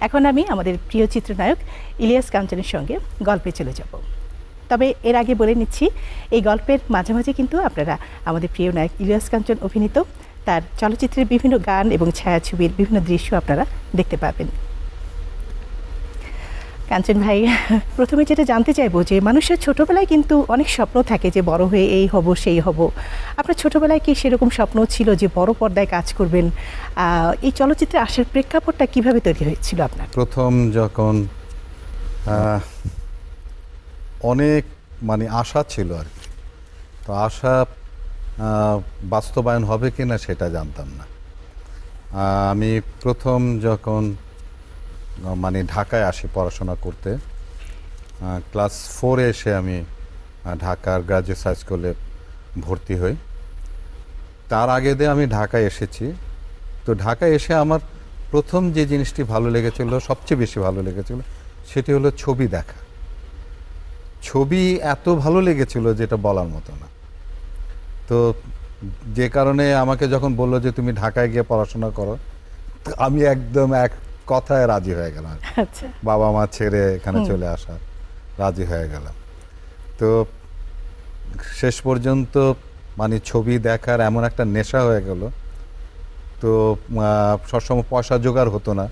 এখন আমি আমাদের প্রিয় চিত্রনায়ক ইলিয়াস কাঞ্চনের সঙ্গে গল্পে চলে যাব। তবে এর আগে বলে নিচ্ছি, এই গল্পের মাঝামাঝি মাঝে কিন্তু আপনারা আমাদের প্রিয় নায়ক ইলিয়াস কাঞ্চন অভিনীত, তার চলচ্চিত্রের বিভিন্ন গান এবং ছায়াছবির বিভিন্ন দৃশ্য আপনারা দেখতে পাবেন। কাঞ্চন ভাই, প্রথমে যেটা জানতে চাইব যে মানুষের ছোটবেলায় কিন্তু অনেক স্বপ্ন থাকে যে বড় হয়ে এই হব, সেই হব। আপনার ছোটবেলায় কি সেরকম স্বপ্ন ছিল যে বড় পর্দায় কাজ করবেন? এই চলচ্চিত্রে আসার প্রেক্ষাপটটা কীভাবে তৈরি হয়েছিল আপনার? প্রথম যখন অনেক মানে আশা ছিল আর কি। তো আশা বাস্তবায়ন হবে কি না সেটা জানতাম না। আমি প্রথম যখন মানে ঢাকায় আসি পড়াশোনা করতে। ক্লাস ফোরে এসে আমি ঢাকার গ্রাজুয়েট হাই স্কুলে ভর্তি হই। তার আগে দিয়ে আমি ঢাকায় এসেছি। তো ঢাকায় এসে আমার প্রথম যে জিনিসটি ভালো লেগেছিল, সবচেয়ে বেশি ভালো লেগেছিল, সেটি হলো ছবি দেখা। ছবি এত ভালো লেগেছিল যেটা বলার মতো না। তো যে কারণে আমাকে যখন বলল যে তুমি ঢাকায় গিয়ে পড়াশোনা করো আমি একদম এক কথায় রাজি হয়ে গেলাম। আর আচ্ছা। বাবা মা ছেড়ে এখানে চলে আসা রাজি হয়ে গেলাম। তো শেষ পর্যন্ত মানে ছবি দেখার এমন একটা নেশা হয়ে গেল। তো সবসময় পয়সা জোগাড় হতো না।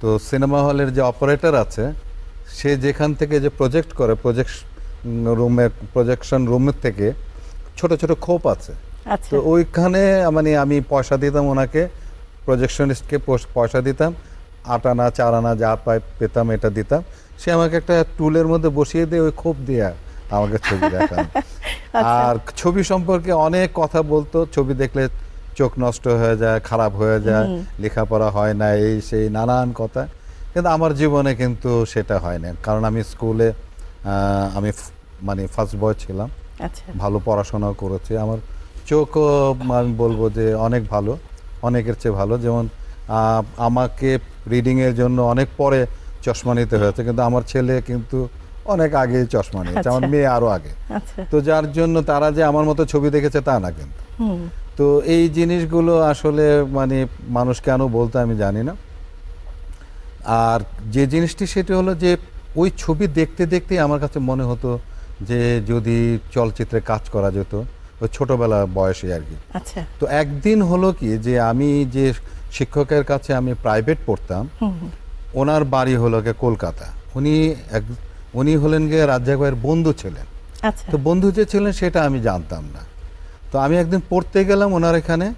তো সিনেমা হলের যে অপারেটর আছে সে যেখান থেকে যে প্রজেক্ট করে প্রজেক্ট রুমে প্রজেকশন রুমের থেকে ছোট ছোট খোপ আছে। আচ্ছা। তো ওইখানে মানে আমি পয়সা দিতাম ওনাকে প্রজেকশনিস্টকে পয়সা দিতাম। আট আনা চার আনা যা পাই পেতাম এটা দিতাম। সে আমাকে একটা টুলের মধ্যে বসিয়ে দিয়ে ওই খোপ দিয়ে আমাকে ছবি দেখান। আর ছবি সম্পর্কে অনেক কথা বলতো। ছবি দেখলে চোখ নষ্ট হয়ে যায় খারাপ হয়ে যায় লেখাপড়া হয় না এই সেই নানান কথা। কিন্তু আমার জীবনে কিন্তু সেটা হয় না। কারণ আমি স্কুলে আমি মানে ফার্স্ট বয় ছিলাম। আচ্ছা। ভালো পড়াশোনাও করেছি। আমার চোখও আমি বলব যে অনেক ভালো অনেকের চেয়ে ভালো। যেমন আমাকে রিডিংয়ের জন্য অনেক পরে চশমা নিতে হয়েছে কিন্তু আমার ছেলে কিন্তু অনেক আগেই চশমা নিয়েছে আমার আচ্ছা। মেয়ে আরও আগে। আচ্ছা। তো যার জন্য তারা যে আমার মতো ছবি দেখেছে তা না কিন্তু। তো এই জিনিসগুলো আসলে মানে মানুষ কেন বলতে আমি জানি না। আর যে জিনিসটি সেটি হলো যে ওই ছবি দেখতে দেখতে আমার কাছে মনে হতো যে যদি চলচ্চিত্রে কাজ করা যেত ওই ছোটবেলা বয়সে আর কি। আচ্ছা। তো একদিন হলো কি যে আমি যে শিক্ষকের কাছে আমি প্রাইভেট পড়তাম। ওনার বাড়ি হলো গিয়ে কলকাতা। উনি এক উনি হলেন গিয়ে রাজ্জাক ভাইয়ের বন্ধু ছিলেন। আচ্ছা। তো বন্ধু যে ছিলেন সেটা আমি জানতাম না। তো আমি একদিন পড়তে গেলাম ওনার এখানে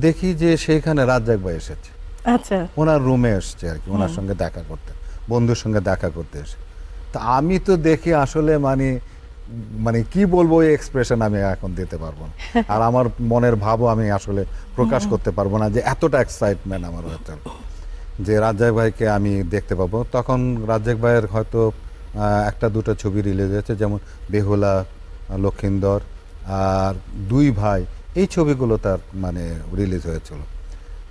দেখি যে সেখানে রাজ্জাক ভাই এসেছে। আচ্ছা। ওনার রুমে এসছে আর কি ওনার সঙ্গে দেখা করতে বন্ধুর সঙ্গে দেখা করতে এসে। তা আমি তো দেখি আসলে মানে মানে কি বলব ওই এক্সপ্রেশন আমি এখন দিতে পারব না। আর আমার মনের ভাবও আমি আসলে প্রকাশ করতে পারব না যে এতটা এক্সাইটমেন্ট আমার হয়েছে। যে রাজ্জাক ভাইকে আমি দেখতে পাবো। তখন রাজ্জাক ভাইয়ের হয়তো একটা দুটো ছবি রিলিজ হয়েছে যেমন বেহুলা লক্ষিন্দর আর দুই ভাই। এই ছবিগুলো তার মানে রিলিজ হয়েছিল।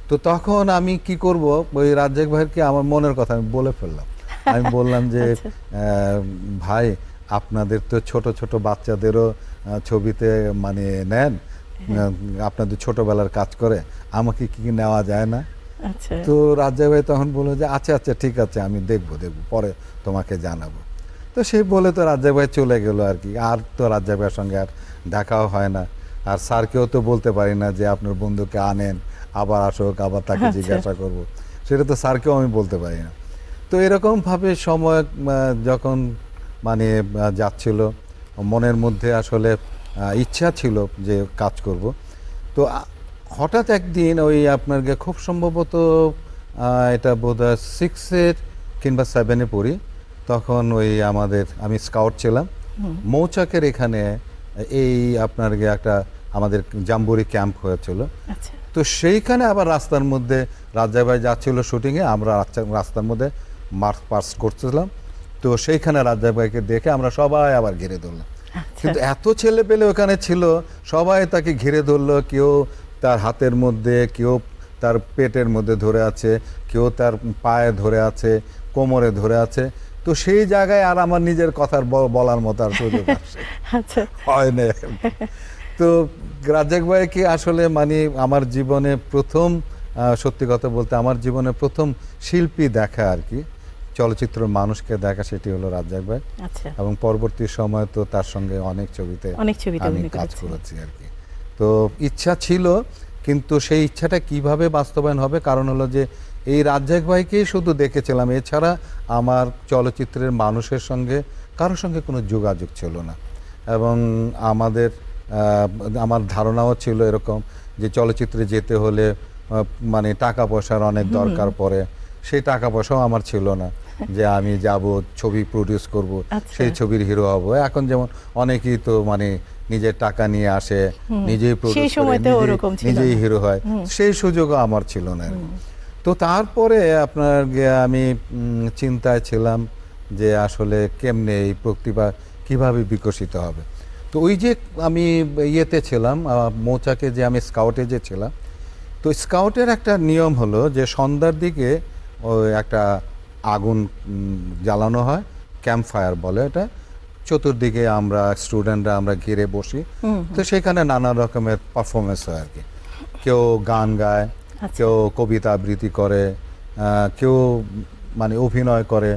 তো তখন আমি কি করব? ওই রাজ্জাক ভাইকে আমার মনের কথা আমি বলে ফেললাম? আমি বললাম যে আচ্ছা। ভাই আপনাদের তো ছোট ছোট বাচ্চাদেরও ছবিতে মানে নেন হ্যাঁ। আপনাদের ছোটবেলার কাজ করে আমাকে কি কি নেওয়া যায় না? আচ্ছা। তো রাজ্জাক ভাই তখন বলল যে আচ্ছা আচ্ছা ঠিক আছে আমি দেখব দেখব পরে তোমাকে জানাব। তো সেই বলে তো রাজ্জাক ভাই চলে গেল আর কি। আর তো রাজ্জাক ভাইয়ের সঙ্গে আর দেখাও হয় না। আর স্যারকেও তো বলতে পারি না যে আপনার বন্ধুকে আনেন আবার আসুক আবার তাকে আচ্ছা। জিজ্ঞাসা করব। সেটা তো স্যারকেও আমি বলতে পারি না। তো এরকমভাবে সময় যখন মানে যাচ্ছিল। মনের মধ্যে আসলে ইচ্ছা ছিল যে কাজ করব। তো হঠাৎ একদিন ওই আপনার গিয়ে খুব সম্ভবত এটা বোধ হয় সিক্সের কিংবা সেভেনে পড়ি। তখন ওই আমাদের আমি স্কাউট ছিলাম। মৌচাকের এখানে এই আপনার গিয়ে একটা আমাদের জাম্বুরি ক্যাম্প হয়েছিল। আচ্ছা। তো সেইখানে আবার রাস্তার মধ্যে রাজ্জাক ভাই যাচ্ছিল শুটিংয়ে আমরা রাস্তার মধ্যে মার্চ পাস করছিলাম তো সেইখানে রাজ্জাক ভাইকে দেখে আমরা সবাই আবার ঘিরে ধরলাম। আচ্ছা। কিন্তু এত ছেলে পেলে ওখানে ছিল সবাই তাকে ঘিরে ধরলো কেউ তার হাতের মধ্যে কেউ তার পেটের মধ্যে ধরে আছে কেউ তার পায়ে ধরে আছে কোমরে ধরে আছে। তো সেই জায়গায় আর আমার নিজের কথার বলার মতো আর সুযোগ আচ্ছা। হয় না। তো রাজ্জাক ভাইকে আসলে মানে আমার জীবনে প্রথম সত্যি কথা বলতে আমার জীবনে প্রথম শিল্পী দেখা আর কি। চলচ্চিত্র মানুষকে দেখা সেটি হলো রাজ্জাক ভাই। আচ্ছা। এবং পরবর্তী সময় তো তার সঙ্গে অনেক ছবিতে অনেক ছবিতে আমি কাজ করেছি আর কি। তো ইচ্ছা ছিল কিন্তু সেই ইচ্ছাটা কীভাবে বাস্তবায়ন হবে? কারণ হলো যে এই রাজ্জাক ভাইকেই শুধু দেখেছিলাম। এছাড়া আমার চলচ্চিত্রের মানুষের সঙ্গে কারোর সঙ্গে কোনো যোগাযোগ ছিল না। এবং আমাদের আমার ধারণাও ছিল এরকম যে চলচ্চিত্রে যেতে হলে মানে টাকা পয়সার অনেক দরকার পড়ে। সেই টাকা পয়সাও আমার ছিল না। যে আমি যাব ছবি প্রডিউস করব আচ্ছা। সেই ছবির হিরো হব। এখন যেমন অনেকেই তো মানে নিজের টাকা নিয়ে আসে নিজেই প্রডিউস করে নিজেই-। হিরো হয়। সেই সুযোগও আমার ছিল না তো তারপরে আপনার আমি চিন্তায় ছিলাম যে আসলে কেমনে এই প্রতিভা কীভাবে বিকশিত হবে। তো ওই যে আমি ইয়েতে ছিলাম মৌচাকে যে আমি স্কাউটে যে ছিলাম তো স্কাউটের একটা নিয়ম হলো যে সন্ধ্যার দিকে ওই একটা আগুন জ্বালানো হয়। ক্যাম্প ফায়ার বলে এটা। চতুর্দিকে আমরা স্টুডেন্টরা আমরা ঘিরে বসি। তো সেখানে নানা রকমের পারফরমেন্স হয় আর কি। কেউ গান গায় আচ্ছা। কেউ কবিতা আবৃত্তি করে কেউ মানে অভিনয় করে।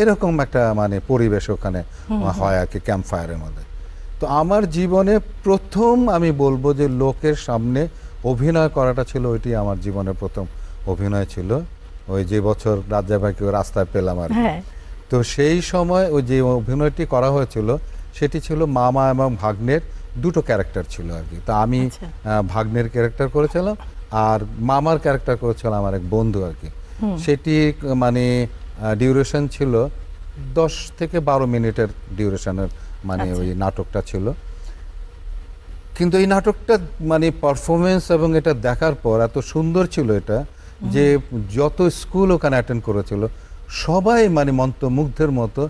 এরকম একটা মানে পরিবেশ ওখানে হয় আর কি ক্যাম্প ফায়ারের মধ্যে। তো আমার জীবনে প্রথম আমি বলব যে লোকের সামনে অভিনয় করাটা ছিল ওইটি আমার জীবনের প্রথম অভিনয় ছিল। ওই যে বছর রাজ্জাভাইকে রাস্তায় পেলাম আর কি। হ্যাঁ তো সেই সময় ওই যে অভিনয়টি করা হয়েছিল সেটি ছিল মামা এবং ভাগ্নের দুটো ক্যারেক্টার ছিল আর কি তা আমি আচ্ছা। ভাগ্নের ক্যারেক্টার করেছিলাম আর মামার ক্যারেক্টার করেছিল আমার এক বন্ধু আর কি সেটি মানে ডিউরেশন ছিল দশ থেকে বারো মিনিটের ডিউরেশনের মানে আচ্ছা। ওই নাটকটা ছিল কিন্তু এই নাটকটা মানে পারফরমেন্স এবং এটা দেখার পর এত সুন্দর ছিল এটা যে যত স্কুল ওখানে অ্যাটেন্ড করেছিল সবাই মানে মন্ত্রমুগ্ধের মতো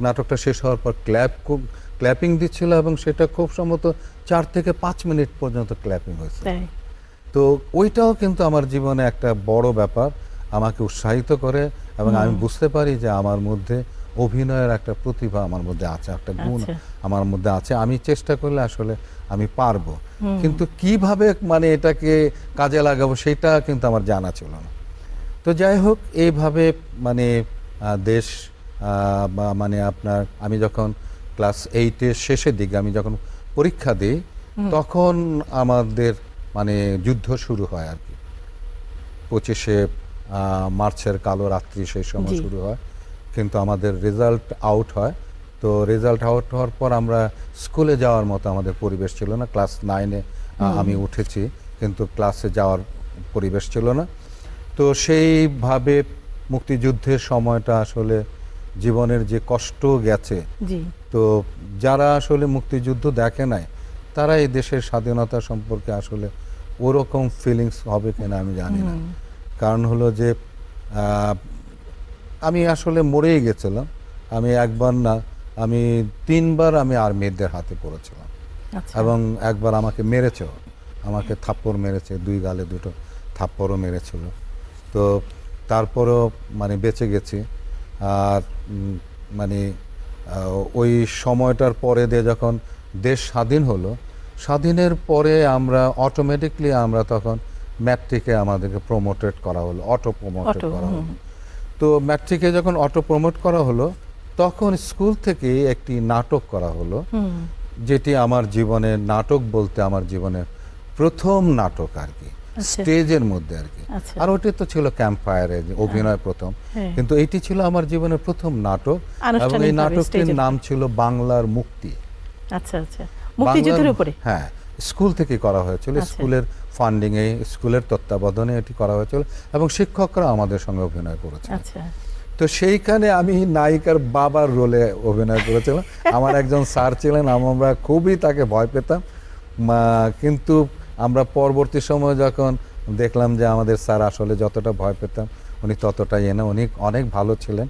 নাটকটা শেষ হওয়ার পর ক্ল্যাপ খুব ক্ল্যাপিং দিচ্ছিল এবং সেটা খুব সম্ভবত চার থেকে পাঁচ মিনিট পর্যন্ত ক্ল্যাপিং হয়েছে। তো ওইটাও কিন্তু আমার জীবনে একটা বড় ব্যাপার আমাকে উৎসাহিত করে এবং আমি বুঝতে পারি যে আমার মধ্যে অভিনয়ের একটা প্রতিভা আমার মধ্যে আছে একটা গুণ আচ্ছা। আমার মধ্যে আছে। আমি চেষ্টা করলে আসলে আমি পারব। কিন্তু কীভাবে মানে এটাকে কাজে লাগাবো সেটা কিন্তু আমার জানা ছিল না। তো যাই হোক এইভাবে মানে দেশ মানে আপনার আমি যখন ক্লাস এইটের শেষের দিকে আমি যখন পরীক্ষা দিই তখন আমাদের মানে যুদ্ধ শুরু হয় আর কি। পঁচিশে মার্চের কালো রাত্রি সেই সময় শুরু হয়। কিন্তু আমাদের রেজাল্ট আউট হয়। তো রেজাল্ট আউট হওয়ার পর আমরা স্কুলে যাওয়ার মতো আমাদের পরিবেশ ছিল না। ক্লাস নাইনে আমি উঠেছি কিন্তু ক্লাসে যাওয়ার পরিবেশ ছিল না। তো সেইভাবে মুক্তিযুদ্ধের সময়টা আসলে জীবনের যে কষ্ট গেছে তো যারা আসলে মুক্তিযুদ্ধ দেখে নাই তারা এই দেশের স্বাধীনতা সম্পর্কে আসলে ওরকম ফিলিংস হবে কিনা আমি জানি না। কারণ হলো যে আমি আসলে মরেই গেছিলাম। আমি একবার না আমি তিনবার আমি আর্মিদের হাতে পড়েছিলাম। আচ্ছা। এবং একবার আমাকে মেরেছেও আমাকে থাপ্পড় মেরেছে দুই গালে দুটো থাপ্পড়ও মেরেছিল। তো তারপরও মানে বেঁচে গেছি। আর মানে ওই সময়টার পরে দিয়ে যখন দেশ স্বাধীন হলো স্বাধীনের পরে আমরা অটোমেটিকলি আমরা তখন ম্যাট্রিকে আমাদেরকে প্রমোটেড করা হলো অটো প্রমোটেড করা হলো। তো ম্যাট্রিকে যখন অটো প্রমোট করা হলো তখন স্কুল থেকে একটি নাটক করা হলো যেটি আমার জীবনে নাটক বলতে আমার জীবনে প্রথম নাটক আর কি আচ্ছা। স্টেজের মধ্যে আর কি আচ্ছা। আর ওটি তো ছিল ক্যাম্প ফায়ারে অভিনয় প্রথম হ্যাঁ। কিন্তু এটি ছিল আমার জীবনের প্রথম নাটক এবং এই নাটকটির নাম ছিল বাংলার মুক্তি আচ্ছা আচ্ছা মুক্তিযুদ্ধের উপরে হ্যাঁ স্কুল থেকে করা হয়েছিল আচ্ছা। স্কুলের ফান্ডিং এ স্কুলের তত্ত্বাবধানে এটি করা হয়েছিল এবং শিক্ষকরা আমাদের সঙ্গে অভিনয় করেছে আচ্ছা। তো সেইখানে আমি নায়িকার বাবার রোলে অভিনয় করেছিলাম। আমার একজন স্যার ছিলেন আমরা খুবই তাকে ভয় পেতাম। কিন্তু আমরা পরবর্তী সময় যখন দেখলাম যে আমাদের স্যার আসলে যতটা ভয় পেতাম উনি ততটাই এনে উনি অনেক ভালো ছিলেন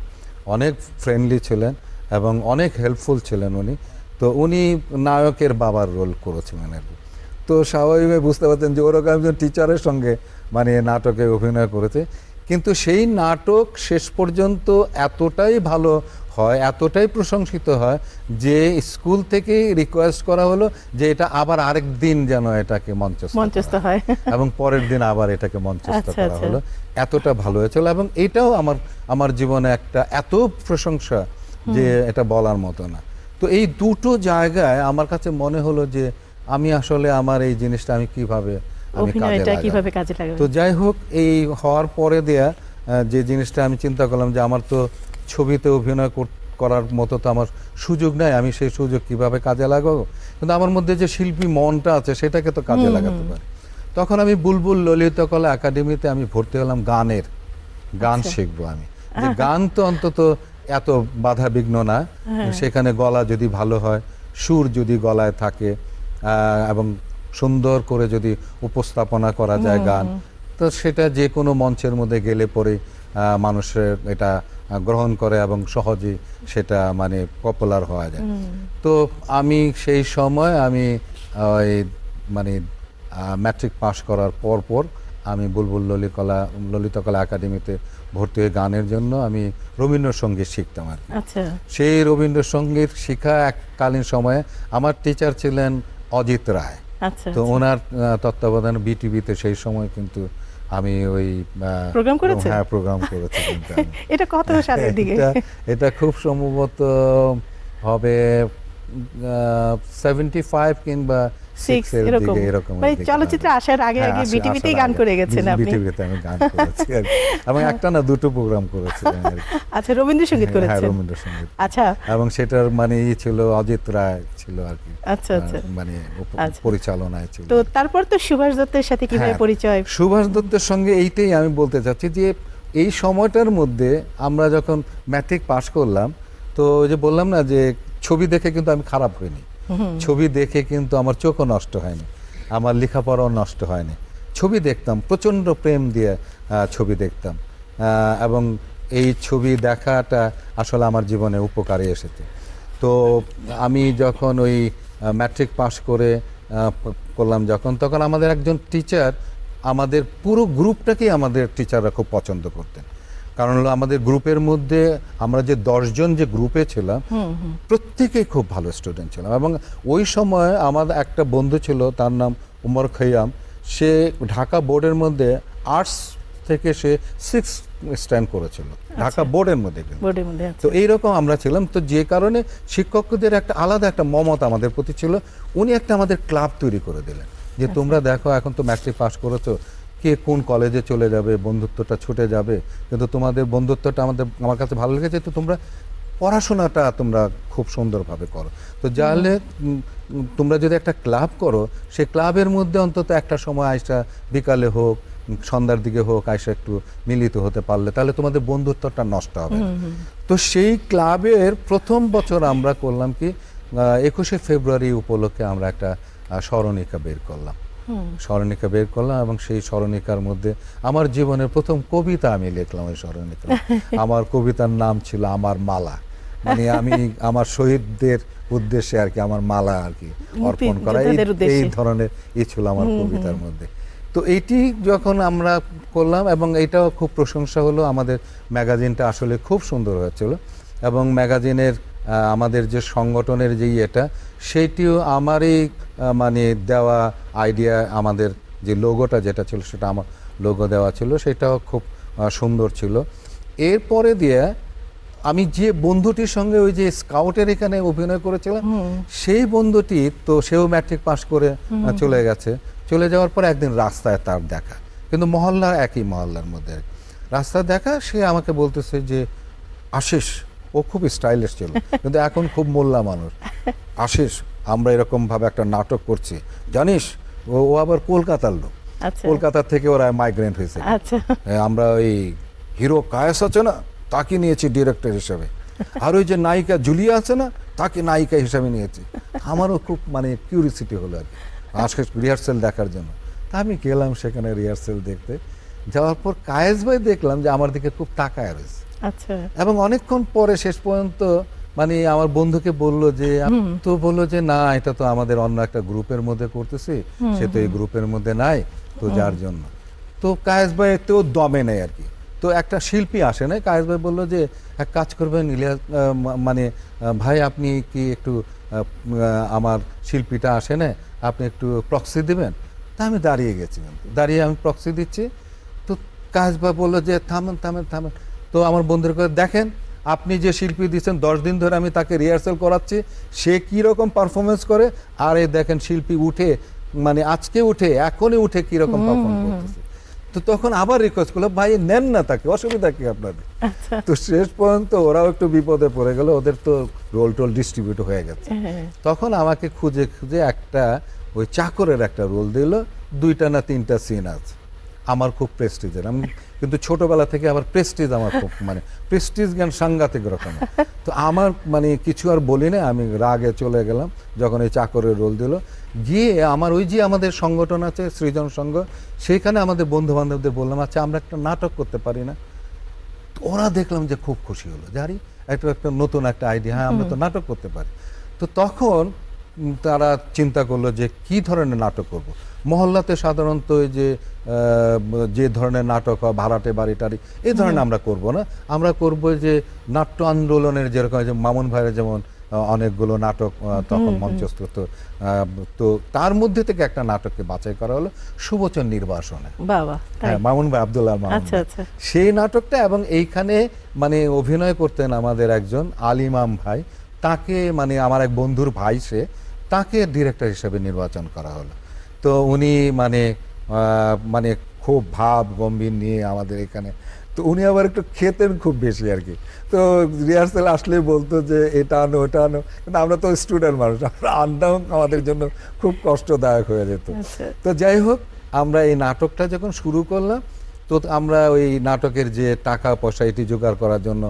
অনেক ফ্রেন্ডলি ছিলেন এবং অনেক হেল্পফুল ছিলেন উনি। তো উনি নায়কের বাবার রোল করেছিলেন আর কি। তো স্বাভাবিকভাবে বুঝতে পারছেন যে ওরকম একজন টিচারের সঙ্গে মানে নাটকে অভিনয় করেছে। কিন্তু সেই নাটক শেষ পর্যন্ত এতটাই ভালো হয় এতটাই প্রশংসিত হয় যে স্কুল থেকে রিকোয়েস্ট করা হলো যে এটা আবার আরেক দিন যেন এটাকে মঞ্চস্থ হয়। হয়। এবং পরের দিন আবার এটাকে মঞ্চস্থ আচ্ছা, করা আচ্ছা। হলো। এতটা ভালো হয়েছিল এবং এটাও আমার আমার জীবনে একটা এত প্রশংসা যে এটা বলার মতো না। তো এই দুটো জায়গায় আমার কাছে মনে হলো যে আমি আসলে আমার এই জিনিসটা আমি কীভাবে আমি কাজে কীভাবে কাজে লাগাবে? তো যাই হোক এই হওয়ার পরে দেয়া যে জিনিসটা আমি চিন্তা করলাম যে আমার তো ছবিতে অভিনয় কর- করার মতো তো আমার সুযোগ নাই আমি সেই সুযোগ কীভাবে কাজে লাগাবো? কিন্তু আমার মধ্যে যে শিল্পী মনটা আছে সেটাকে তো কাজে লাগাতে পারি। তখন আমি বুলবুল ললিতকলা একাডেমিতে আমি ভর্তি হলাম গানের। গান আচ্ছা। শিখব আমি। যে গান তো অন্তত এত বাধা বিঘ্ন না। হ্যাঁ। সেখানে গলা যদি ভালো হয় সুর যদি গলায় থাকে এবং সুন্দর করে যদি উপস্থাপনা করা যায় গান তো সেটা যে কোনো মঞ্চের মধ্যে গেলে পরে মানুষের এটা গ্রহণ করে এবং সহজেই সেটা মানে পপুলার হওয়া যায়। তো আমি সেই সময় আমি ওই মানে ম্যাট্রিক পাশ করার পর পর আমি বুলবুল ললিতকলা ললিতকলা একাডেমিতে ভর্তি হয়ে গানের জন্য আমি রবীন্দ্রসঙ্গীত শিখতাম আর কি। আচ্ছা। সেই রবীন্দ্রসঙ্গীত শিখা এককালীন সময়ে আমার টিচার ছিলেন অজিত রায়। আচ্ছা তো ওনার আহ, তত্ত্বাবধানে বিটিভিতে সেই সময় কিন্তু আমি ওই প্রোগ্রাম করেছি হ্যাঁ প্রোগ্রাম করেছি এটা কত সালের দিকে? এটা এটা খুব সম্ভবত হবে সেভেন্টি ফাইভ কিংবা সিক্স এরকম। মানে চলচ্চিত্রে আসার আগে হ্যাঁ, আগে বিটিভিতেই গান করে গেছেন আপনি। বিটিভিতে আমি গান করেছি এবং একটা না দুটো প্রোগ্রাম করেছি আমি আর কি। আচ্ছা রবীন্দ্রসঙ্গীত হ্যাঁ রবীন্দ্রসঙ্গীত। আচ্ছা। এবং সেটার মানে ই ছিল অজিত রায় ছিল আর কি। আচ্ছা আচ্ছা। মানে আচ্ছা। পরিচালনায় ছিল। তো তারপর তো সুভাষ দত্তের সাথে কীভাবে হ্যাঁ, পরিচয়? সুভাষ দত্তের সঙ্গে এইটাই আমি বলতে চাচ্ছি যে এই সময়টার মধ্যে আমরা যখন ম্যাট্রিক পাশ করলাম তো যে বললাম না যে ছবি দেখে কিন্তু আমি খারাপ হইনি। ছবি দেখে কিন্তু আমার চোখও নষ্ট হয়নি, আমার লেখাপড়াও নষ্ট হয়নি। ছবি দেখতাম, প্রচণ্ড প্রেম দিয়ে ছবি দেখতাম। এবং এই ছবি দেখাটা আসলে আমার জীবনে উপকারে এসেছে। তো আমি যখন ওই ম্যাট্রিক পাশ করে করলাম যখন, তখন আমাদের একজন টিচার আমাদের পুরো গ্রুপটাকেই আমাদের টিচাররা খুব পছন্দ করতেন। কারণ হলো আমাদের গ্রুপের মধ্যে আমরা যে দশজন যে গ্রুপে ছিলাম প্রত্যেকেই খুব ভালো স্টুডেন্ট ছিলাম এবং ওই সময় আমার একটা বন্ধু ছিল তার নাম উমর খৈয়াম। সে ঢাকা বোর্ডের মধ্যে আর্টস থেকে সে সিক্স স্ট্যান্ড করেছিল ঢাকা বোর্ডের মধ্যে কিন্তু। বোর্ডের মধ্যে আছে তো এইরকম আমরা ছিলাম। তো যে কারণে শিক্ষকদের একটা আলাদা একটা মমতা আমাদের প্রতি ছিল। উনি একটা আমাদের ক্লাব তৈরি করে দিলেন যে তোমরা দেখো এখন তো ম্যাট্রিক পাস করেছ কে কোন কলেজে চলে যাবে বন্ধুত্বটা ছুটে যাবে। কিন্তু তোমাদের বন্ধুত্বটা আমাদের আমার কাছে ভালো লেগেছে তো তোমরা পড়াশোনাটা তোমরা খুব সুন্দরভাবে করো। তো যাহলে তোমরা যদি একটা ক্লাব করো সেই ক্লাবের মধ্যে অন্তত একটা সময় আইসা বিকালে হোক সন্ধ্যার দিকে হোক আইসা একটু মিলিত হতে পারলে তাহলে তোমাদের বন্ধুত্বটা নষ্ট হবে। তো সেই ক্লাবের প্রথম বছর আমরা করলাম কি একুশে ফেব্রুয়ারি উপলক্ষে আমরা একটা স্মরণিকা বের করলাম। স্মরণিকা বের করলাম এবং সেই স্মরণিকার মধ্যে আমার জীবনের প্রথম কবিতা আমি লিখলাম ওই স্মরণিকা। আমার কবিতার নাম ছিল আমার মালা। মানে আমি আমার শহীদদের উদ্দেশ্যে আর কি আমার মালা আর কি অর্পণ করা। এই- ধরনের ই ছিল আমার কবিতার মধ্যে। তো এইটি যখন আমরা করলাম এবং এইটাও খুব প্রশংসা হলো আমাদের ম্যাগাজিনটা আসলে খুব সুন্দর হয়েছিল এবং ম্যাগাজিনের আমাদের যে সংগঠনের যে ইয়েটা সেইটিও আমারই মানে দেওয়া আইডিয়া আমাদের যে লোগোটা যেটা ছিল সেটা আমার লোগো দেওয়া ছিল সেটাও খুব সুন্দর ছিল। এরপরে দিয়ে আমি যে বন্ধুটির সঙ্গে ওই যে স্কাউটের এখানে অভিনয় করেছিলাম সেই বন্ধুটি তো সেও ম্যাট্রিক পাস করে চলে গেছে। চলে যাওয়ার পর একদিন রাস্তায় তার দেখা। কিন্তু মহল্লা একই মহল্লার মধ্যে। রাস্তায় দেখা সে আমাকে বলতেছে যে আশিস ও খুব স্টাইলিশ ছিল। কিন্তু এখন খুব মোল্লা মানুষ। আশিস আমরা এরকম ভাবে একটা নাটক করছি। জানিস ও ও আবার কলকাতার লোক। আচ্ছা। কলকাতা থেকে ওরা মাইগ্রেন্ট হয়েছে। আচ্ছা। আমরা ওই হিরো কায়েস আছে না তাকে নিয়েছি ডিরেক্টর হিসেবে। আর ওই যে নায়িকা জুলিয়া আছে না তাকে নায়িকা হিসেবে নিয়েছি। আমারও খুব মানে কিউরিসিটি হলো আর কি। আজকে রিহার্সেল দেখার জন্য। তা আমি গেলাম সেখানে রিহার্সেল দেখতে। যাওয়ার পর কায়েস ভাই দেখলাম যে আমার দিকে খুব তাকায় রয়েছে। আচ্ছা। এবং অনেকক্ষণ পরে শেষ পর্যন্ত মানে আমার বন্ধুকে বলল যে তো বলল যে না এটা তো আমাদের অন্য একটা গ্রুপের মধ্যে করতেছি। সে তো এই গ্রুপের মধ্যে নাই তো যার জন্য। তো কায়েস ভাই তো দমে নেই আর কি। তো একটা শিল্পী আসে না কায়েস ভাই বলল যে এক কাজ করবেন ইলিয়াস মানে ভাই আপনি কি একটু আমার শিল্পীটা আসে না আপনি একটু প্রক্সি দিবেন? তা আমি দাঁড়িয়ে গেছি। দাঁড়িয়ে আমি প্রক্সি দিচ্ছি। তো কায়েস ভাই বলল যে থামেন থামেন থামেন। তো আমার বন্ধুর করে দেখেন আপনি যে শিল্পী দিচ্ছেন দশ দিন ধরে আমি তাকে রিহার্সাল করাচ্ছি সে কি রকম পারফরমেন্স করে? আর এই দেখেন শিল্পী উঠে মানে আজকে উঠে এখনই উঠে কি রকম পারফর্ম করতেছে। তো তখন আবার রিকোয়েস্ট করল ভাই নেন না তাকে অসুবিধা কি আপনাদের? আচ্ছা। তো শেষ পর্যন্ত ওরাও একটু বিপদে পড়ে গেল ওদের তো রোল টোল ডিস্ট্রিবিউট হয়ে গেছে। হ্যাঁ তখন আমাকে খুঁজে খুঁজে একটা ওই চাকরের একটা রোল দিল দুইটা না তিনটা সিন আছে। আমার খুব প্রেস্টিজের আমি কিন্তু ছোটবেলা থেকে আবার প্রেস্টিজ আমার খুব মানে প্রেস্টিজ জ্ঞান সাংঘাতিক রকম তো আমার মানে কিছু আর বলি না আমি রাগে চলে গেলাম যখন এই চাকরের রোল দিল। গিয়ে আমার ওই যে আমাদের সংগঠন আছে সৃজন সংঘ সেইখানে আমাদের বন্ধু বান্ধবদের বললাম আচ্ছা আমরা একটা নাটক করতে পারি না। তো ওরা দেখলাম যে খুব খুশি হলো জানি একটা একটা নতুন একটা আইডিয়া হ্যাঁ আমরা তো নাটক করতে পারি। তো তখন তারা চিন্তা করল যে কি ধরনের নাটক করব। মহল্লাতে সাধারণত যে যে ধরনের নাটক হয় ভাড়াটে বাড়ি টাড়ি এই ধরনের আমরা করব না। আমরা করব যে নাট্য আন্দোলনের যেরকম যে মামুন ভাইয়ের যেমন অনেকগুলো নাটক তখন মঞ্চস্থ হতো তো তার মধ্যে থেকে একটা নাটককে বাছাই করা হলো সুবচন নির্বাসনে। হ্যাঁ মামুন ভাই আব্দুল্লাহ মামুন আচ্ছা আচ্ছা। সেই নাটকটা এবং এইখানে মানে অভিনয় করতেন আমাদের একজন আলিমাম ভাই তাকে মানে আমার এক বন্ধুর ভাই সে তাকে ডিরেক্টর হিসেবে নির্বাচন করা হলো। তো উনি মানে মানে খুব ভাব গম্ভীর নিয়ে আমাদের এখানে। তো উনি আবার একটু খেতেন খুব বেশি আর কি। তো রিহার্সাল আসলে বলতো যে এটা আনো ওটা আনো। কিন্তু আমরা তো স্টুডেন্ট মানুষ আমরা আনটাও আমাদের জন্য খুব কষ্টদায়ক হয়ে যেত। আচ্ছা। তো যাই হোক আমরা এই নাটকটা যখন শুরু করলাম তো আমরা ওই নাটকের যে টাকা পয়সা এটি জোগাড় করার জন্য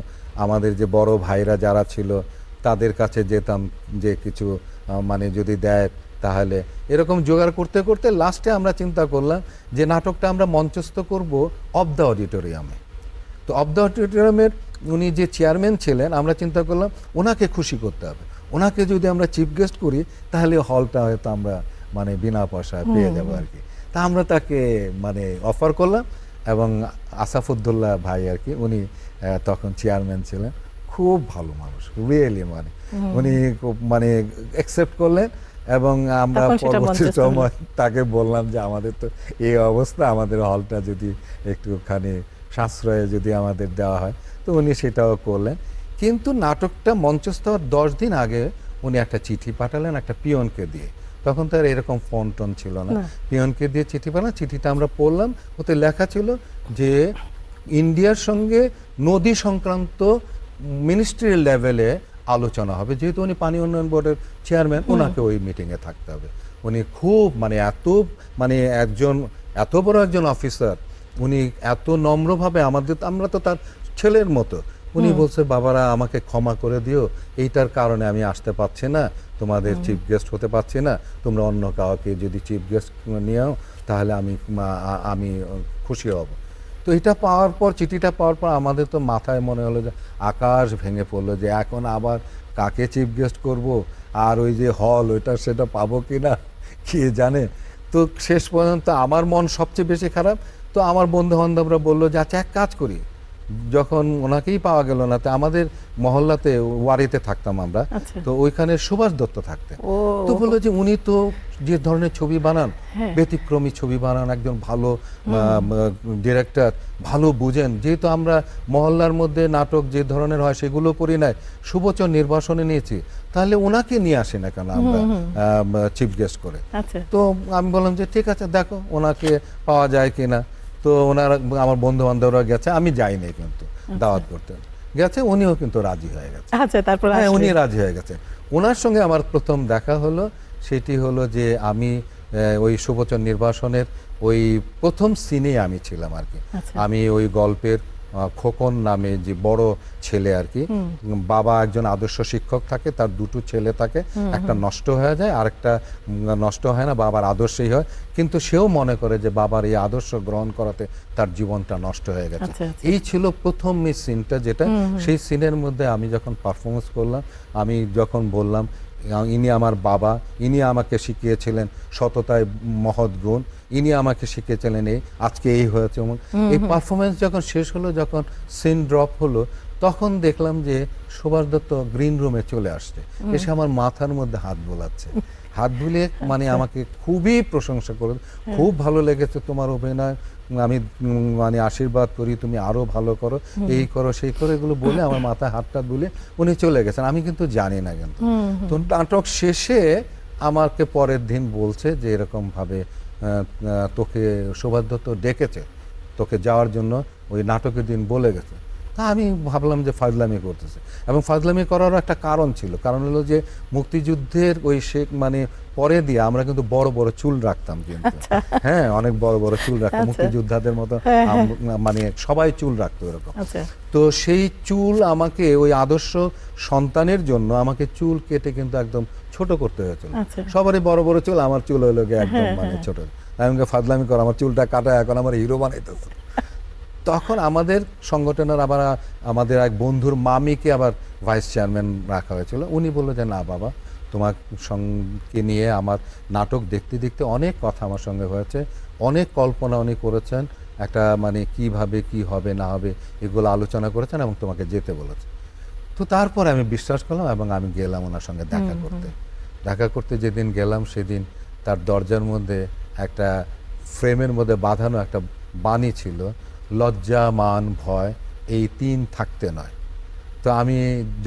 আমাদের যে বড় ভাইরা যারা ছিল তাদের কাছে যেতাম যে কিছু মানে যদি দেয় তাহলে। এরকম জোগাড় করতে করতে লাস্টে আমরা চিন্তা করলাম যে নাটকটা আমরা মঞ্চস্থ করব অব দ্য অডিটোরিয়ামে তো অব দ্য অডিটোরিয়ামের উনি যে চেয়ারম্যান ছিলেন আমরা চিন্তা করলাম ওনাকে খুশি করতে হবে। ওনাকে যদি আমরা চিফ গেস্ট করি তাহলে হলটা হয়তো আমরা মানে বিনা পয়সায় পেয়ে যাব আর কি তা আমরা তাকে মানে অফার করলাম এবং আসাফুদ্দোল্লাহ ভাই আর কি উনি তখন চেয়ারম্যান ছিলেন। খুব ভালো মানুষ রিয়েলি মানে। উনি খুব মানে অ্যাকসেপ্ট করলেন। এবং আমরা পরবর্তী সময় তাকে বললাম যে আমাদের তো এই অবস্থা আমাদের হলটা যদি একটুখানি সাশ্রয়ে যদি আমাদের দেওয়া হয়। তো উনি সেটাও করলেন। কিন্তু নাটকটা মঞ্চস্থ হওয়ার দশ দিন আগে উনি একটা চিঠি পাঠালেন একটা পিয়নকে দিয়ে। তখন তার এরকম ফোন টোন ছিল না। না। পিয়নকে দিয়ে চিঠি পাঠালাম চিঠিটা আমরা পড়লাম। ওতে লেখা ছিল যে ইন্ডিয়ার সঙ্গে নদী সংক্রান্ত মিনিস্ট্রি লেভেলে আলোচনা হবে। যেহেতু উনি পানি উন্নয়ন বোর্ডের চেয়ারম্যান ওনাকে ওই মিটিংয়ে থাকতে হবে। উনি খুব মানে এত মানে একজন এত বড় একজন অফিসার উনি এত নম্রভাবে আমাদের আমরা তো তার ছেলের মতো। উনি বলছে বাবারা আমাকে ক্ষমা করে দিও। এইটার কারণে আমি আসতে পারছি না। তোমাদের চিফ গেস্ট হতে পারছি না। তোমরা অন্য কাউকে যদি চিফ গেস্ট নিয়েও তাহলে আমি আমি খুশি হব। তো এটা পাওয়ার পর, চিঠিটা পাওয়ার পর আমাদের তো মাথায় মনে হলো যে আকাশ ভেঙে পড়ল যে এখন আবার কাকে চিফ গেস্ট করব? আর ওই যে হল ওইটা সেটা পাবো কি না কে জানে? তো শেষ পর্যন্ত আমার মন সবচেয়ে বেশি খারাপ। তো আমার বন্ধু বান্ধবরা বলল যে আচ্ছা এক কাজ করি। যখন ওনাকেই পাওয়া গেল না তো আমাদের মহল্লাতে ওয়ারিতে থাকতাম আমরা আচ্ছা। তো ওইখানে সুভাষ দত্ত থাকতেন। তো বলল যে উনি তো যে ধরনের ছবি বানান হ্যাঁ। ব্যতিক্রমী ছবি বানান একজন ভালো ডিরেক্টর ভালো বুঝেন। যেহেতু আমরা মহল্লার মধ্যে নাটক যে ধরনের হয় সেগুলো করি নাই সুবচন নির্বাসনে নিয়েছি তাহলে ওনাকে নিয়ে আসি না কেন আমরা চিফ গেস্ট করে? আচ্ছা। তো আমি বললাম যে ঠিক আছে দেখো ওনাকে পাওয়া যায় কিনা। তো ওনারা আমার বন্ধু বান্ধবরা গেছে আমি যাইনি কিন্তু দাওয়াত করতে। গেছে উনিও কিন্তু রাজি হয়ে গেছে। আচ্ছা তারপর হ্যাঁ উনি রাজি হয়ে গেছে। ওনার সঙ্গে আমার প্রথম দেখা হলো সেটি হলো যে আমি ওই সুবচন নির্বাসনের ওই প্রথম সিনে আমি ছিলাম আর কি। আচ্ছা। আমি ওই গল্পের খোকন নামে যে বড় ছেলে আর কি বাবা একজন আদর্শ শিক্ষক থাকে তার দুটো ছেলে থাকে একটা নষ্ট হয়ে যায় আরেকটা উম, নষ্ট হয় না বাবার আদর্শই হয়। কিন্তু সেও মনে করে যে বাবার এই আদর্শ গ্রহণ করাতে তার জীবনটা নষ্ট হয়ে গেছে। আচ্ছা, আচ্ছা। এই ছিল প্রথম এই সিনটা যেটা সেই সিনের মধ্যে আমি যখন পারফরমেন্স করলাম আমি যখন বললাম ইনি আমার বাবা ইনি আমাকে শিখিয়েছিলেন সততায় মহৎ গুণ ইনি আমাকে শিখিয়েছিলেন এই আজকে এই হয়েছে এমন এই পারফরমেন্স যখন শেষ হলো যখন সিন ড্রপ হলো তখন দেখলাম যে সুভাষ দত্ত গ্রিন রুমে চলে আসছে। এসে আমার মাথার মধ্যে হাত বোলাচ্ছে। হাত বুলিয়ে মানে আমাকে খুবই প্রশংসা করে খুব ভালো লেগেছে তোমার অভিনয়। আমি মানে আশীর্বাদ করি তুমি আরও ভালো করো এই করো সেই করো এগুলো বলে আমার মাথায় হাতটা দুলে উনি চলে গেছেন। আমি কিন্তু জানি না কিন্তু। তো নাটক শেষে আমাকে পরের দিন বলছে যে এরকম ভাবে তোকে দত্ত ডেকেছে, তোকে যাওয়ার জন্য ওই নাটকের দিন বলে গেছে। তা আমি ভাবলাম যে ফাজলামি করতেছে। এবং ফাজলামি করারও একটা কারণ ছিল। কারণ হলো যে মুক্তিযুদ্ধের ওই শেখ মানে পরে দিয়ে আমরা কিন্তু বড় বড় চুল রাখতাম কিন্তু। হ্যাঁ অনেক বড় বড় চুল রাখতাম আচ্ছা। মুক্তিযোদ্ধাদের মতো হ্যাঁ, হ্যাঁ। মানে সবাই চুল রাখতো এরকম। আচ্ছা। তো সেই চুল আমাকে ওই আদর্শ সন্তানের জন্য আমাকে চুল কেটে কিন্তু একদম ছোট করতে হয়েছিল। আচ্ছা। সবারই বড় বড় চুল আমার চুল হইল গিয়ে একদম মানে ছোট। আমি ফাজলামি কর আমার চুলটা কাটা এখন আমার হিরো বানাইতেছে। তখন আমাদের সংগঠনের আবার আমাদের এক বন্ধুর মামিকে আবার ভাইস চেয়ারম্যান রাখা হয়েছিল। উনি বলল যে না বাবা তোমার সঙ্গে নিয়ে আমার নাটক দেখতে দেখতে অনেক কথা আমার সঙ্গে হয়েছে অনেক কল্পনা উনি করেছেন একটা মানে কীভাবে কি হবে না হবে এগুলো আলোচনা করেছেন এবং তোমাকে যেতে বলেছে। তো তারপরে আমি বিশ্বাস করলাম এবং আমি গেলাম ওনার সঙ্গে দেখা করতে। দেখা করতে যেদিন গেলাম সেদিন তার দরজার মধ্যে একটা ফ্রেমের মধ্যে বাঁধানো একটা বাণী ছিল লজ্জা মান ভয় এই তিন থাকতে নয়। তো আমি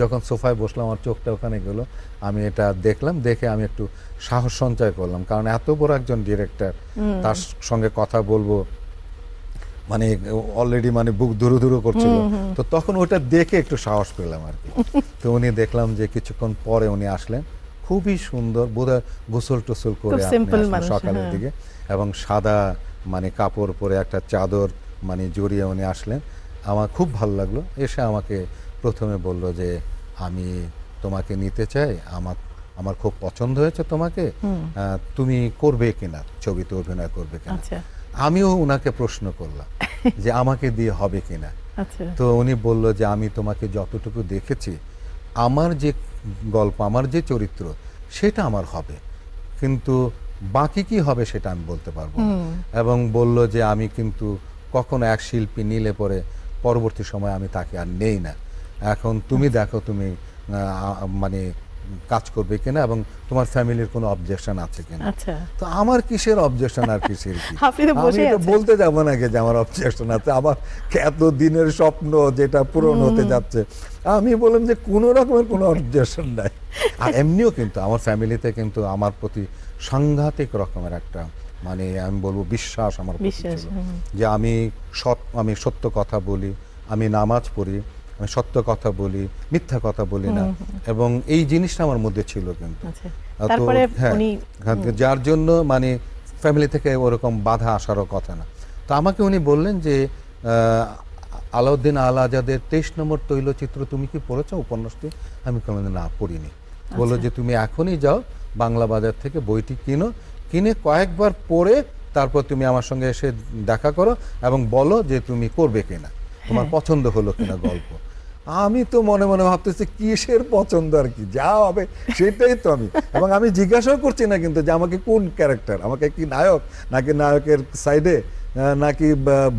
যখন সোফায় বসলাম আমার চোখটা ওখানে গেল আমি এটা দেখলাম দেখে আমি একটু সাহস সঞ্চয় করলাম। কারণ এত বড় একজন ডিরেক্টর তার সঙ্গে কথা বলব মানে অলরেডি মানে বুক ধুরু ধুরু করছিল। তো তখন ওটা দেখে একটু সাহস পেলাম আর কি। তো উনি দেখলাম যে কিছুক্ষণ পরে উনি আসলেন। খুবই সুন্দর বোধহয় গোসল টোসল করে সকালের হ্যাঁ। দিকে। এবং সাদা মানে কাপড় পরে একটা চাদর মানে জড়িয়ে উনি আসলেন। আমার খুব ভালো লাগল এসে আমাকে প্রথমে বলল যে আমি তোমাকে নিতে চাই। আমার আমার খুব পছন্দ হয়েছে তোমাকে। তুমি করবে কিনা? ছবিতে অভিনয় করবে কিনা? আচ্ছা। আমিও ওনাকে প্রশ্ন করলাম যে আমাকে দিয়ে হবে কিনা? আচ্ছা। তো উনি বলল যে আমি তোমাকে যতটুকু দেখেছি আমার যে গল্প আমার যে চরিত্র সেটা আমার হবে। কিন্তু বাকি কি হবে সেটা আমি বলতে পারব এবং বলল যে আমি কিন্তু কখনো এক শিল্পী নিলে পরে পরবর্তী সময় আমি তাকে আর নেই না। এখন তুমি দেখো তুমি মানে কাজ করবে কিনা এবং তোমার ফ্যামিলির কোনো অবজেকশন আছে কিনা। আচ্ছা। তো আমার কিসের অবজেকশন আর কিসের কি? আমি তো বলতে যাব নাকি যে আমার অবজেকশন আছে। আমার এত দিনের স্বপ্ন যেটা পূরণ হতে যাচ্ছে আমি বললাম যে কোনো রকমের কোনো অবজেকশন নাই। আর এমনিও কিন্তু আমার ফ্যামিলিতে কিন্তু আমার প্রতি সাংঘাতিক রকমের একটা মানে আমি বলব বিশ্বাস আমার বিশ্বাস, যে আমি সৎ আমি সত্য কথা বলি আমি নামাজ পড়ি আমি সত্য কথা বলি মিথ্যা কথা বলি না। এবং এই জিনিসটা আমার মধ্যে ছিল কিন্তু। আচ্ছা। হ্যাঁ, হ্যাঁ, যার জন্য মানে ফ্যামিলি থেকে ওরকম বাধা আসারও কথা না। তো আমাকে উনি বললেন যে আলাউদ্দিন আল আজাদের তেইশ নম্বর তৈলচিত্র তুমি কি পড়েছো উপন্যাসটি? আমি কোনো না পড়িনি। বলল যে তুমি এখনই যাও বাংলা বাজার থেকে বইটি কিনো। কিনে কয়েকবার পড়ে তারপর তুমি আমার সঙ্গে এসে দেখা করো এবং বলো যে তুমি করবে কিনা। তোমার পছন্দ হলো কিনা গল্প। আমি তো মনে মনে ভাবতেছি কিসের পছন্দ আর কি? যা হবে সেটাই তো আমি। এবং আমি জিজ্ঞাসাও করছি না কিন্তু যে আমাকে কোন ক্যারেক্টার আমাকে কি নায়ক? নাকি নায়কের সাইডে নাকি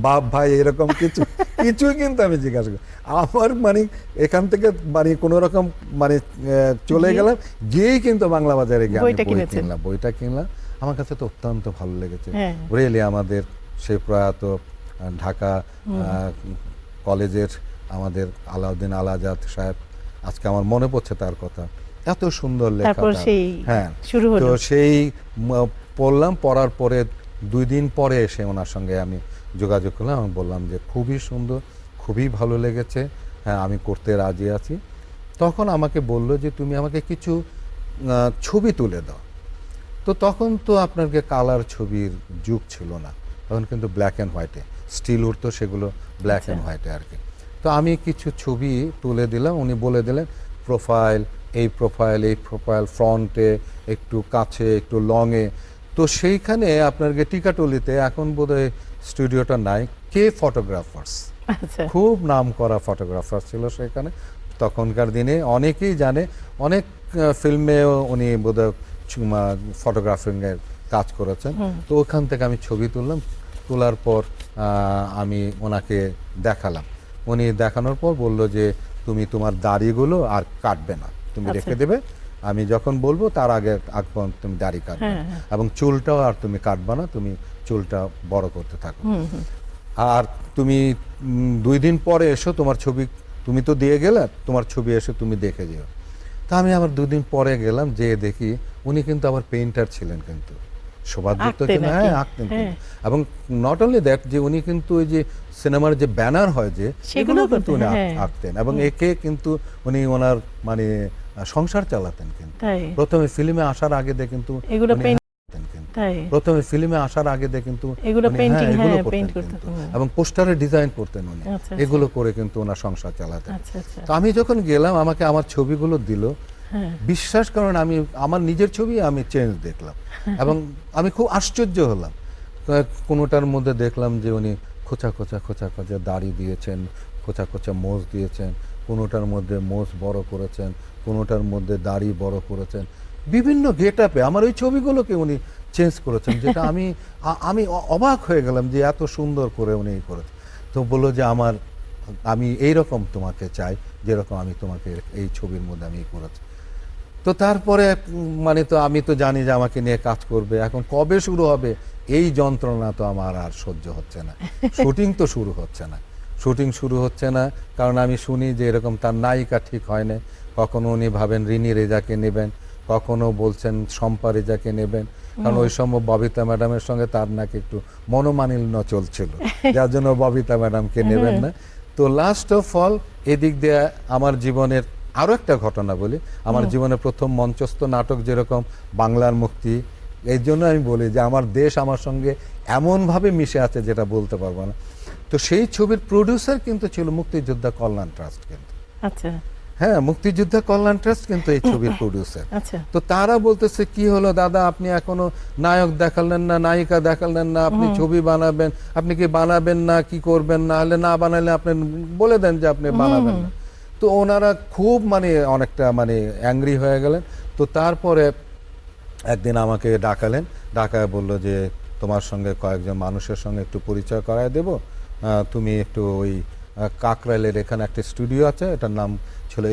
বাপ ভাই এরকম কিছু? কিছুই কিন্তু আমি জিজ্ঞাসা করি। আমার মানে এখান থেকে মানে কোনো রকম মানে চলে গেলাম গিয়েই কিন্তু বাংলা বাজারে গিয়ে বই কিনলাম বইটা কিনলাম। আমার কাছে তো অত্যন্ত ভালো লেগেছে। হ্যাঁ। রিয়েলি আমাদের সেই প্রয়াত ঢাকা কলেজের আমাদের আলাউদ্দিন আল আজাদ সাহেব আজকে আমার মনে পড়ছে তার কথা। এত সুন্দর লেখা হ্যাঁ শুরু তো সেই পড়লাম পড়ার পরে দুই দিন পরে এসে ওনার সঙ্গে আমি যোগাযোগ করলাম আমি বললাম যে খুবই সুন্দর খুবই ভালো লেগেছে হ্যাঁ আমি করতে রাজি আছি। তখন আমাকে বলল যে তুমি আমাকে কিছু ছবি তুলে দাও। তো তখন তো আপনাকে কালার ছবির যুগ ছিল না। তখন কিন্তু ব্ল্যাক অ্যান্ড হোয়াইটে স্টিল উঠতো সেগুলো ব্ল্যাক অ্যান্ড হোয়াইটে আর কি। তো আমি কিছু ছবি তুলে দিলাম। উনি বলে দিলেন প্রোফাইল এই প্রোফাইল এই প্রোফাইল ফ্রন্টে একটু কাছে একটু লংয়ে। তো সেইখানে আপনার টিকাটলিতে এখন বোধহয় স্টুডিওটা নাই। কে ফটোগ্রাফার্স? আচ্ছা। খুব নাম করা ফটোগ্রাফার ছিল সেখানে। তখনকার দিনে অনেকেই জানে অনেক ফিল্মে উনি বোধহয় ফটোগ্রাফিং এর কাজ করেছেন। তো ওখান থেকে আমি ছবি তুললাম। তোলার পর আমি ওনাকে দেখালাম। উনি দেখানোর পর বলল যে তুমি তোমার দাড়িগুলো আর কাটবে না। তুমি আচ্ছা। রেখে দেবে। আমি যখন বলব তার আগে আগ পর্যন্ত তুমি দাড়ি কাটবে। হ্যাঁ, হ্যাঁ। এবং চুলটাও আর তুমি কাটবে না। তুমি চুলটা বড় করতে থাকো। আর তুমি দুই দিন পরে এসো তোমার ছবি তুমি তো দিয়ে গেলে তোমার ছবি এসে তুমি দেখে যেও। তা আমি আবার দুদিন পরে গেলাম যে দেখি উনি কিন্তু আবার পেইন্টার ছিলেন কিন্তু। হ্যাঁ আঁকতেন। হ্যাঁ। এবং নট অনলি দ্যাট যে উনি কিন্তু ওই যে সিনেমার যে ব্যানার হয় যে সেগুলো কিন্তু উনি হ্যাঁ। আঁকতেন। এবং একে কিন্তু উনি ওনার মানে সংসার চালাতেন কিন্তু। প্রথমে ফিল্মে আসার আগে দিয়ে কিন্তু প্রথমে ফিল্মে আসার আগে দিয়ে কিন্তু হ্যাঁ। এবং পোস্টারে ডিজাইন করতেন উনি। আচ্ছা, আচ্ছা। এগুলো করে কিন্তু ওনার সংসার চালাতেন। আচ্ছা তো আমি যখন গেলাম আমাকে আমার ছবিগুলো দিল বিশ্বাস করেন আমি আমার নিজের ছবি আমি চেঞ্জ দেখলাম। এবং আমি খুব আশ্চর্য হলাম। কোনোটার মধ্যে দেখলাম যে উনি খোঁচা খোঁচা খোঁচা খোঁচা দাড়ি দিয়েছেন, খোঁচা খোঁচা মোজ দিয়েছেন, কোনোটার মধ্যে মোজ বড় করেছেন, কোনোটার মধ্যে দাড়ি বড় করেছেন। বিভিন্ন গেট আপে আমার ওই ছবিগুলোকে উনি চেঞ্জ করেছেন, যেটা আমি আমি অবাক হয়ে গেলাম যে এত সুন্দর করে উনি করেছেন। তো বলল যে আমার, আমি এই রকম তোমাকে চাই, যেরকম আমি তোমাকে এই ছবির মধ্যে আমি করেছি। তো তারপরে মানে তো আমি তো জানি যে আমাকে নিয়ে কাজ করবে। এখন কবে শুরু হবে? এই যন্ত্রণা তো আমার আর সহ্য হচ্ছে না। শুটিং তো শুরু হচ্ছে না। শুটিং শুরু হচ্ছে না কারণ আমি শুনি যে এরকম তার নায়িকা ঠিক হয় না। কখনো উনি ভাবেন রিনি রেজাকে নেবেন কখনো বলছেন শম্পা রেজাকে নেবেন। কারণ ওই সময় ববিতা ম্যাডামের সঙ্গে তার নাকি একটু মনোমালিন্য চলছিল। যার জন্য ববিতা ম্যাডামকে নেবেন না। তো লাস্ট অফ অল এদিক দিয়ে আমার জীবনের আরও একটা ঘটনা বলি। আমার জীবনের প্রথম মঞ্চস্থ নাটক যেরকম বাংলার মুক্তি এই জন্য আমি বলি যে আমার দেশ আমার সঙ্গে এমনভাবে মিশে আছে যেটা বলতে পারব না। তো সেই ছবির প্রডিউসার কিন্তু ছিল মুক্তিযোদ্ধা কল্যাণ ট্রাস্ট কিন্তু। আচ্ছা। হ্যাঁ মুক্তিযোদ্ধা কল্যাণ ট্রাস্ট কিন্তু এই ছবির প্রডিউসার আচ্ছা। তো তারা বলতেছে কি হলো দাদা? আপনি এখনও নায়ক দেখালেন না নায়িকা দেখালেন না? আপনি ছবি বানাবেন? আপনি কি বানাবেন না? কি করবেন? না হলে না বানালে আপনি বলে দেন যে আপনি বানাবেন না। তো ওনারা খুব মানে অনেকটা মানে অ্যাংরি হয়ে গেলেন। তো তারপরে একদিন আমাকে ডাকালেন। ডাকায় বলল যে, তোমার সঙ্গে কয়েকজন মানুষের সঙ্গে একটু পরিচয় করায় দেব। তুমি একটু ওই কাকরাইলের এখানে একটা স্টুডিও আছে। এটার নাম ছিল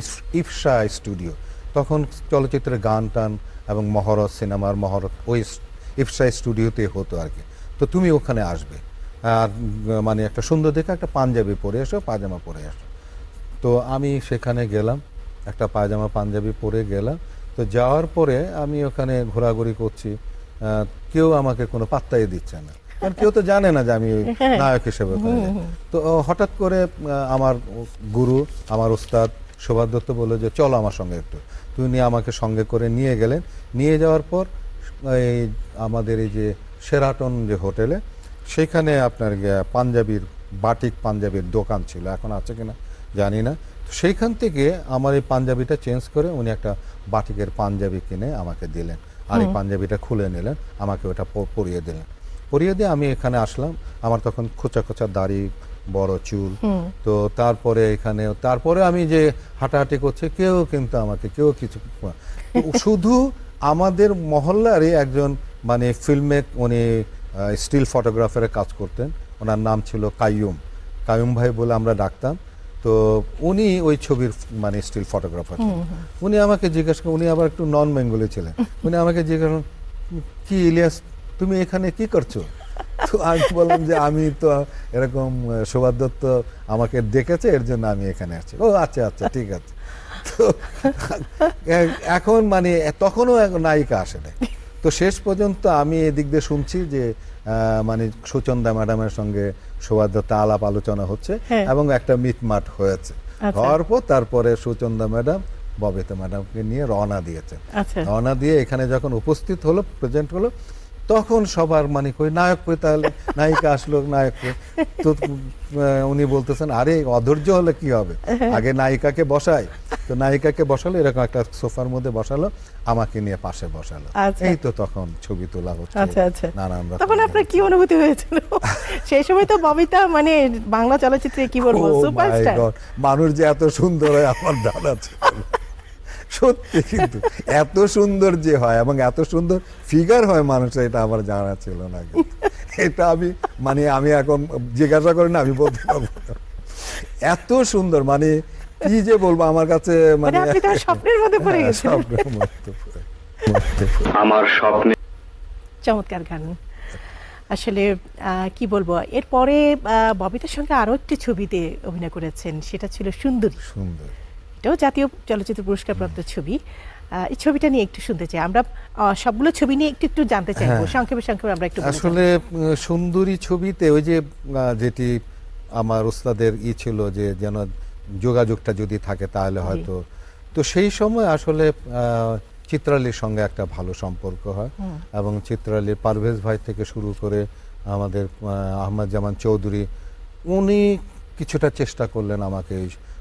ইফসা স্টুডিও তখন চলচ্চিত্রের গান টান এবং মহরত সিনেমার মহরত ওই ইফসা স্টুডিওতে হতো আর কি। তো তুমি ওখানে আসবে। আর মানে একটা সুন্দর দেখে একটা পাঞ্জাবি পরে এসো, পাজামা পরে এসো তো আমি সেখানে গেলাম একটা পায়জামা পাঞ্জাবি পরে গেলাম। তো যাওয়ার পরে আমি ওখানে ঘোরাঘুরি করছি কেউ আমাকে কোনো পাত্তাই দিচ্ছে না। কারণ কেউ তো জানে না যে আমি ওই হ্যাঁ। নায়ক হিসেবে তো হঠাৎ করে আমার গুরু আমার উস্তাদ শোভার দত্ত বলল যে চলো আমার সঙ্গে একটু। তিনি আমাকে সঙ্গে করে নিয়ে গেলেন। নিয়ে যাওয়ার পর এই আমাদের এই যে সেরাটন যে হোটেলে সেখানে আপনার পাঞ্জাবির বাটিক পাঞ্জাবির দোকান ছিল। এখন আছে কিনা? জানি না। তো সেইখান থেকে আমার এই পাঞ্জাবিটা চেঞ্জ করে উনি একটা বাটিকের পাঞ্জাবি কিনে আমাকে দিলেন। আর এই পাঞ্জাবিটা খুলে নিলেন আমাকে ওটা পরিয়ে দিলেন। পরিয়ে দিয়ে আমি এখানে আসলাম। আমার তখন খোঁচা খোঁচা দাড়ি বড় চুল। তো তারপরে এখানে তারপরে আমি যে হাঁটাহাঁটি করছে কেউ কিন্তু আমাকে কেউ কিছু শুধু আমাদের মহল্লারই একজন মানে ফিল্মে উনি স্টিল ফটোগ্রাফারের কাজ করতেন। ওনার নাম ছিল কাইয়ুম। কাইয়ুম ভাই বলে আমরা ডাকতাম। তো উনি ওই ছবির মানে স্টিল ফটোগ্রাফার উনি আমাকে জিজ্ঞাসা উনি আবার একটু নন বেঙ্গলি ছিলেন। উনি আমাকে জিজ্ঞাসা কি ইলিয়াস তুমি এখানে কি করছ? তো আমি বললাম যে আমি তো এরকম আহ, দত্ত আমাকে ডেকেছে এর জন্য আমি এখানে আছি। ও আচ্ছা আচ্ছা ঠিক আছে। তো এখন মানে তখনও নায়িকা আসে নাই তো শেষ পর্যন্ত আমি এদিক দিয়ে শুনছি যে মানে সুচন্দা ম্যাডামের সঙ্গে শোভার দত্ত আলাপ আলোচনা হচ্ছে হ্যাঁ। এবং একটা মিটমাট হয়েছে আচ্ছা। হওয়ার পর তারপরে সুচন্দা ম্যাডাম ববিতা ম্যাডামকে নিয়ে রওনা দিয়েছেন আচ্ছা রওনা দিয়ে এখানে যখন উপস্থিত হলো প্রেজেন্ট হলো তখন সবার মানে কই নায়ক কই তাহলে? নায়িকা আসলো নায়ক? তো উনি বলতেছেন আরে অধৈর্য হলে কি হবে? আগে নায়িকাকে বসাই। তো নায়িকাকে বসালো এরকম একটা সোফার মধ্যে বসালো আমাকে নিয়ে পাশে বসালো। আচ্ছা। এই তো তখন ছবি তোলা হচ্ছে আচ্ছা আচ্ছা। নানান রকম তখন আপনার কি অনুভূতি হয়েছিল? সেই সময় তো ববিতা মানে বাংলা চলচ্চিত্রে কি বলব Oh সুপারস্টার। মানুষ যে এত সুন্দর হয় আমার দাদা ছিল। সত্যি কিন্তু। এত সুন্দর যে হয় এবং এত সুন্দর ফিগার হয় মানুষের এটা আমার জানা ছিল না এটা আমি মানে আমি এখন জিজ্ঞাসা করি না আমি বলতে পারব এত সুন্দর মানে কি যে বলব আমার কাছে মানে মানে স্বপ্নের মধ্যে পড়ে হ্যাঁ, গেছেন। স্বপ্নের মধ্যে পড়ে- আমার স্বপ্নে চমৎকার গান। আসলে আহ, কি বলব এরপরে ববিতার সঙ্গে আরও একটি ছবিতে অভিনয় করেছেন সেটা ছিল সুন্দরী। সুন্দর। এটাও জাতীয় চলচ্চিত্র পুরস্কার প্রাপ্ত ছবি এই ছবিটা নিয়ে একটু শুনতে চাই। আমরা সবগুলো ছবি নিয়ে একটু একটু জানতে চাইব। হ্যাঁ। সংক্ষেপে সংক্ষেপে আমরা একটু আসলে সুন্দরী ছবিতে ওই যে যেটি আমার ওস্তাদের ই ছিল যে যেন যোগাযোগটা যদি থাকে তাহলে হয়তো। তো সেই সময় আসলে আহ, চিত্রালীর সঙ্গে একটা ভালো সম্পর্ক হয়। এবং চিত্রালীর পারভেজ ভাই থেকে শুরু করে আমাদের আহ, আহমদ জামান চৌধুরী উনি কিছুটা চেষ্টা করলেন আমাকে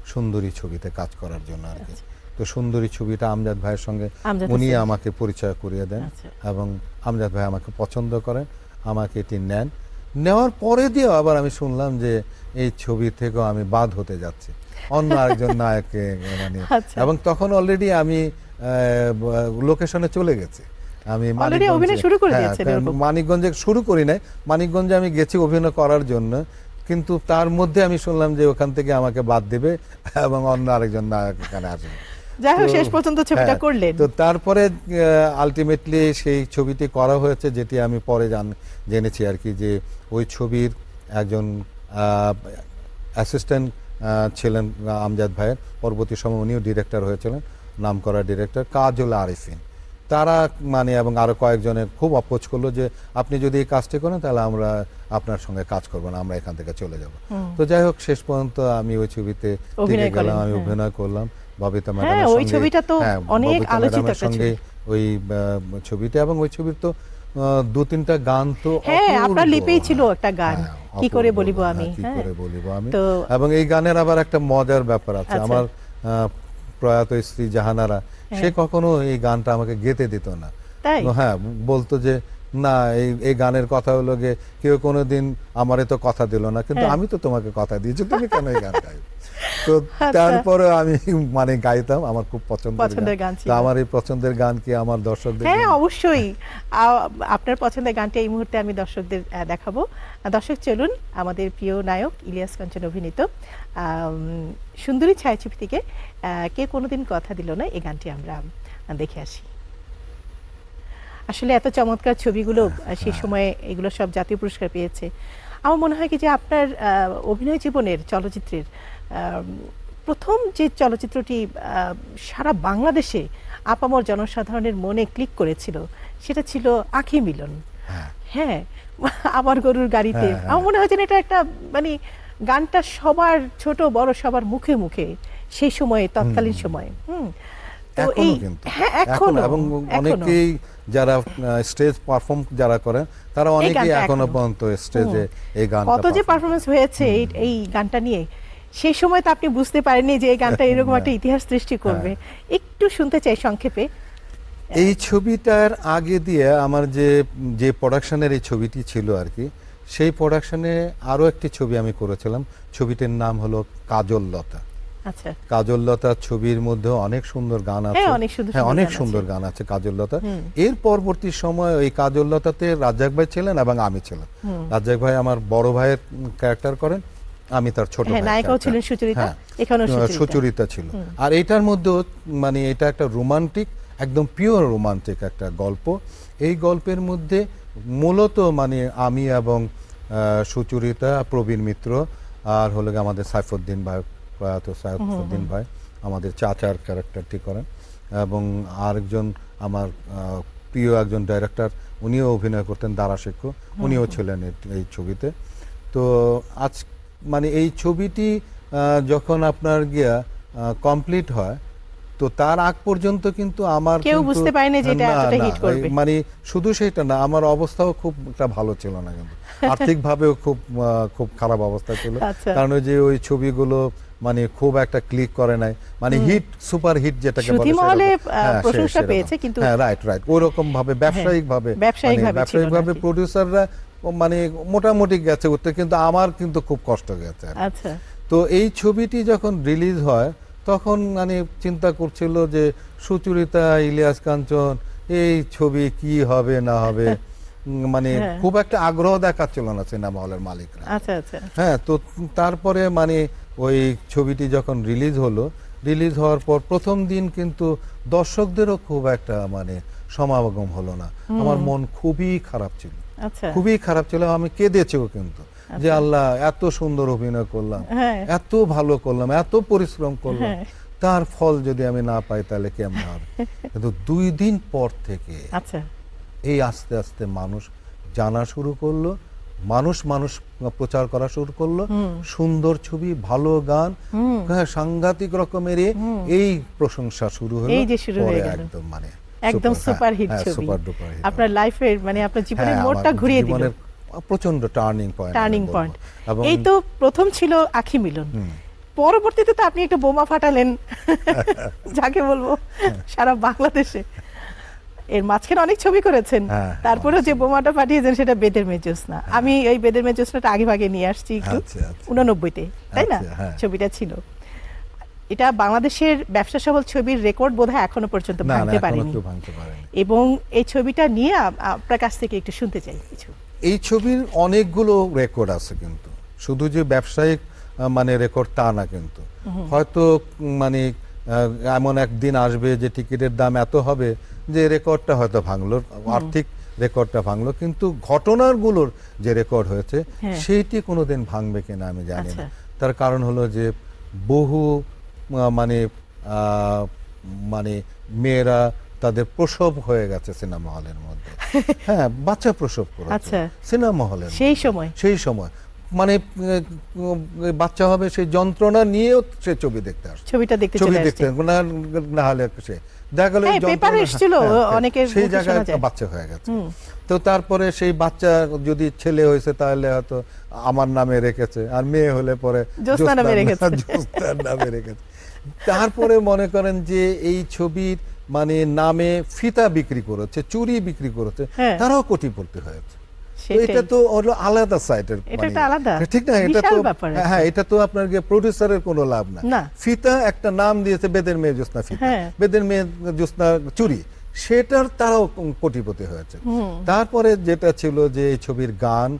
সুন্দরী ছবিতে কাজ করার জন্য আর কি। তো সুন্দরী ছবিটা আমজাদ ভাইয়ের সঙ্গে উনি আমাকে পরিচয় করিয়ে দেন আচ্ছা। এবং আমজাদ ভাই আমাকে পছন্দ করেন আমাকে এটি নেন। নেওয়ার পরে দিয়েও আবার আমি শুনলাম যে এই ছবি থেকেও আমি বাদ হতে যাচ্ছি। অন্য আরেকজন নায়ককে মানে আচ্ছা। এবং তখন অলরেডি আমি লোকেশনে চলে গেছি। আমি মানিকগঞ্জে- শুরু করে হ্যাঁ। মানিকগঞ্জে শুরু করি নাই। মানিকগঞ্জে আমি গেছি অভিনয় করার জন্য। কিন্তু তার মধ্যে আমি শুনলাম যে ওখান থেকে আমাকে বাদ দেবে এবং অন্য আরেকজন নায়ক এখানে আসবে। যাই হোক শেষ পর্যন্ত ছবিটা হ্যাঁ, করলেন। তো তারপরে আলটিমেটলি সেই ছবিটি করা হয়েছে যেটি আমি পরে জান জেনেছি আর কি যে ওই ছবির একজন অ্যাসিস্ট্যান্ট ছিলেন আমজাদ ভাইয়ের। পরবর্তী সময় উনিও ডিরেক্টর হয়েছিলেন নামকরা ডিরেক্টর কাজল আরিফিন। তারা মানে এবং আরও কয়েকজনের খুব অপোজ করল যে আপনি যদি এই কাজটি করেন তাহলে আমরা আপনার সঙ্গে কাজ করব না আমরা এখান থেকে চলে যাব। তো যাই হোক শেষ পর্যন্ত আমি ওই ছবিতে টিকে গেলাম আমি হ্যাঁ। অভিনয় করলাম। ববিতা হ্যাঁ, ম্যাডামের ওই সঙ্গে- ছবিটা তো হ্যাঁ, অনেক আলোচিত সঙ্গে ওই ছবিটা এবং ওই ছবির তো দু তিনটা গান তো হ্যাঁ, আপনার লিপেই ছিল একটা গান। কি করে বলিব আমি, কি। করে বলিব আমি? এবং এই গানের আবার একটা মজার ব্যাপার আছে। আচ্ছা। আমার প্রয়াত স্ত্রী জাহানারা সে কখনো এই গানটা আমাকে গেতে দিত না। হ্যাঁ বলতো যে না এই এই গানের কথা হলো গিয়ে কেউ কোনোদিন আমারে তো কথা দিল না কিন্তু হ্যাঁ। আমি তো তোমাকে কথা দিয়েছি তুমি কেন এই গান গাইবে তো আচ্ছা। তারপরে আমি মানে গাইতাম আমার খুব পছন্দের পছন্দের গান ছিল। তো আমার এই পছন্দের গান কি আমার দর্শকদের হ্যাঁ অবশ্যই। আপনার পছন্দের গানটি এই মুহূর্তে আমি দর্শকদের দেখাবো। দর্শক চলুন আমাদের প্রিয় নায়ক ইলিয়াস কাঞ্চন অভিনীত সুন্দরী ছায়াছবি থেকে কে কোনোদিন কথা দিল না এই গানটি আমরা দেখে আসি। আসলে এত চমৎকার ছবিগুলো সেই সময়ে এগুলো সব জাতীয় পুরস্কার পেয়েছে। আমার মনে হয় কি যে আপনার অভিনয় জীবনের চলচ্চিত্রের প্রথম যে চলচ্চিত্রটি সারা বাংলাদেশে আপামর জনসাধারণের মনে ক্লিক করেছিল সেটা ছিল আখি মিলন। হ্যাঁ। হ্যাঁ আমার গরুর গাড়িতে। হ্যাঁ, হ্যাঁ। আমার মনে হয় যেন এটা একটা মানে গানটা সবার ছোট বড় সবার মুখে মুখে সেই সময়ে তৎকালীন সময়ে। হুম। তো এই হ্যাঁ এখনও এবং অনেকেই যারা স্টেজ পারফর্ম যারা করেন তারা অনেকেই এখনও এখনও। পর্যন্ত স্টেজে এই গান কত যে পারফরমেন্স হয়েছে এই এই গানটা নিয়ে সেই সময় তো আপনি বুঝতে পারেননি যে এই গানটা এরকম একটা ইতিহাস সৃষ্টি করবে। হ্যাঁ। একটু শুনতে চাই সংক্ষেপে। এই ছবিটার আগে দিয়ে আমার যে যে প্রোডাকশনের এই ছবিটি ছিল আর কি সেই প্রোডাকশনে আরও একটি ছবি আমি করেছিলাম। ছবিটির নাম হলো কাজল লতা আচ্ছা। কাজল লতা ছবির মধ্যে অনেক সুন্দর গান আছে। হ্যাঁ, অনেক সুন্দর হ্যাঁ গান আছে। সুন্দর গান আছে কাজল লতা এর পরবর্তী সময় ওই কাজল লতাতে রাজ্জাক ভাই ছিলেন এবং আমি ছিলাম। রাজ্জাক ভাই আমার বড় ভাইয়ের ক্যারেক্টার করেন আমি তার ছোট হ্যাঁ, নায়িকাও ছিলেন সুচরিতা, এখানেও সুচরিতা। ছিল। আর এটার মধ্যেও মানে এটা একটা রোমান্টিক একদম পিওর রোমান্টিক একটা গল্প। এই গল্পের মধ্যে মূলত মানে আমি এবং সুচরিতা প্রবীণ মিত্র আর হলো আমাদের সাইফুদ্দিন ভাই প্রয়াত সাইফুদ্দিন ভাই আমাদের চাচার ক্যারেক্টারটি করেন। এবং আরেকজন আমার প্রিয় একজন ডাইরেক্টর উনিও অভিনয় করতেন দারা শেখ উনিও ছিলেন এই- এই ছবিতে। তো আজ মানে এই ছবিটি যখন আপনার গিয়া কমপ্লিট হয় তো তার আগ পর্যন্ত কিন্তু আমার কেউ বুঝতে পারেনি যে এটা এতটা hit করবে। মানে শুধু সেটা না আমার অবস্থাও খুব একটা ভালো ছিল না কিন্তু। আর্থিকভাবেও খুব খুব খারাপ অবস্থা ছিল। আচ্ছা। কারণ যে ওই ছবিগুলো মানে খুব একটা ক্লিক করে নাই। মানে হিট সুপার হিট যেটাকে বলে মহলে, হ্যাঁ, প্রশংসা পেয়েছে, কিন্তু- হ্যাঁ রাইট রাইট ওরকম ভাবে ব্যবসায়িক ভাবে ব্যবসায়িকভাবে ছিল না ব্যবসায়িকভাবে আর মানে মোটামুটি গেছে উঠতে কিন্তু আমার কিন্তু খুব কষ্ট গেছে আচ্ছা। তো এই ছবিটি যখন রিলিজ হয় তখন মানে চিন্তা করছিল যে সুচরিতা ইলিয়াস কাঞ্চন এই ছবি কি হবে না হবে? মানে হ্যাঁ। খুব একটা আগ্রহ দেখাচ্ছিল না সিনেমা হলের মালিকরা। আচ্ছা আচ্ছা। হ্যাঁ তো তারপরে মানে ওই ছবিটি যখন রিলিজ হলো রিলিজ হওয়ার পর প্রথম দিন কিন্তু দর্শকদেরও খুব একটা মানে সমাগম হলো না। আমার মন খুবই খারাপ ছিল। আচ্ছা। খুবই খারাপ ছিল আমি কেঁদেছেও কিন্তু। যে আল্লাহ এত সুন্দর অভিনয় করলাম হ্যাঁ। এত ভালো করলাম এত পরিশ্রম করলাম হ্যাঁ। তার ফল যদি আমি না পাই তাহলে কেমন হবে? কিন্তু দুই দিন পর থেকে আচ্ছা। এই আস্তে আস্তে মানুষ জানা শুরু করল মানুষ মানুষ প্রচার করা শুরু করল সুন্দর ছবি ভালো গান হ্যাঁ সাংঘাতিক রকমের এই প্রশংসা শুরু হলো এই যে শুরু হয়ে গেল। একদম মানে একদম সুপার হিট ছবি। আপনার লাইফের মানে আপনার জীবনের মোড়টা ঘুরিয়ে দিল। প্রচণ্ড টার্নিং পয়েন্ট টার্নিং পয়েন্ট এই তো প্রথম ছিল আখি মিলন। পরবর্তীতে তো আপনি একটা বোমা ফাটালেন। যাকে বলব হ্যাঁ। সারা বাংলাদেশে। এর মাঝখানে অনেক ছবি করেছেন। হ্যাঁ, তারপরেও যে বোমাটা পাঠিয়েছেন সেটা বেদের মেজোসনা। আমি ওই বেদের মেজোসনাটা আগে ভাগে নিয়ে আসছি একটু। আচ্ছা, আচ্ছা। উননব্বইতে তাই না? আচ্ছা, হ্যাঁ। ছবিটা ছিল। এটা বাংলাদেশের ব্যবসা সফল ছবির রেকর্ড বোধহয় এখনও পর্যন্ত ভাঙতে পারেনি। এবং এই ছবিটা নিয়ে আপনার কাছ থেকে একটু শুনতে চাই কিছু। এই ছবির অনেকগুলো রেকর্ড আছে কিন্তু। শুধু যে ব্যবসায়িক মানে রেকর্ড তা না কিন্তু। হয়তো মানে এমন একদিন আসবে যে টিকিটের দাম এত হবে যে রেকর্ডটা হয়তো ভাঙলো আর্থিক রেকর্ডটা ভাঙলো কিন্তু ঘটনাগুলোর যে রেকর্ড হয়েছে হ্যাঁ। সেইটি কোনোদিন ভাঙবে কিনা আমি জানি না। আচ্ছা। তার কারণ হলো যে বহু মানে মানে মেয়েরা তাদের প্রসব হয়ে গেছে সিনেমা হলের মধ্যে। হ্যাঁ বাচ্চা প্রসব করেছে আচ্ছা। সিনেমা হলের সেই সময়? সেই সময় মানে বাচ্চা হবে সেই যন্ত্রণা নিয়েও সে ছবি দেখতে আসছে ছবিটা দেখতে ছবি দেখতে না না হলে সে দেখা গেল হ্যাঁ, পেপারে এসেছিল, হ্যাঁ, হ্যাঁ, অনেকের সেই জায়গায়। বাচ্চা হয়ে গেছে তো তারপরে সেই বাচ্চা যদি ছেলে হয়েছে তাহলে হয়তো আমার নামে রেখেছে আর মেয়ে হলে পরে জ্যোৎস্না নামে রেখেছে। জ্যোৎস্নার নামে রেখেছে তারপরে মনে করেন যে এই ছবির মানে নামে ফিতা বিক্রি করেছে চুরি বিক্রি করেছে হ্যাঁ। তারাও কোটিপতি হয়েছে। এটা তো হলো আলাদা সাইটের এটা আলাদা। ঠিক না এটা তো হ্যাঁ, হ্যাঁ এটা তো আপনার প্রডিউসারের কোনো লাভ না। না। ফিতা একটা নাম দিয়েছে বেদের মেয়ে জ্যোৎস্না ফিতা। হ্যাঁ। বেদের মেয়ে জ্যোৎস্না চুরি। সেটার তারাও কোটিপতি হয়েছে। তারপরে যেটা ছিল যে এই ছবির গান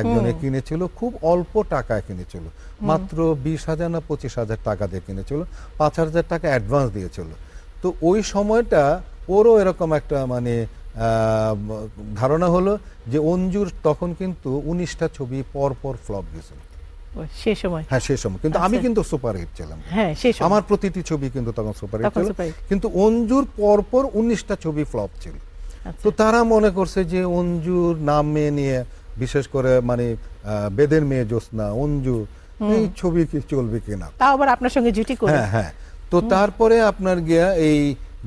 একজনে কিনেছিল খুব অল্প টাকায় কিনেছিল। মাত্র বিশ হাজার না পঁচিশ হাজার টাকা দিয়ে কিনেছিল। পাঁচ হাজার টাকা অ্যাডভান্স দিয়েছিল। তো ওই সময়টা ওরও এরকম একটা মানে ধারণা হলো যে অঞ্জুর তখন কিন্তু উনিশটা ছবি পর পর ফ্লপ গেছিল। সে সময়? হ্যাঁ সেই সময়। কিন্তু আমি আচ্ছা। কিন্তু সুপার হিট ছিলাম। হ্যাঁ আমার প্রতিটি ছবি কিন্তু তখন সুপার হিট ছিল। কিন্তু অঞ্জুর পরপর উনিশটা ছবি ফ্লপ ছিল। আচ্ছা। তো তারা মনে করছে যে অঞ্জুর নামে নিয়ে বিশেষ করে মানে বেদের মেয়ে জ্যোৎস্না অঞ্জু এই ছবি কি চলবে কিনা? তাও আবার আপনার সঙ্গে জুটি করে। হ্যাঁ হ্যাঁ। তো তারপরে আপনার গিয়া এই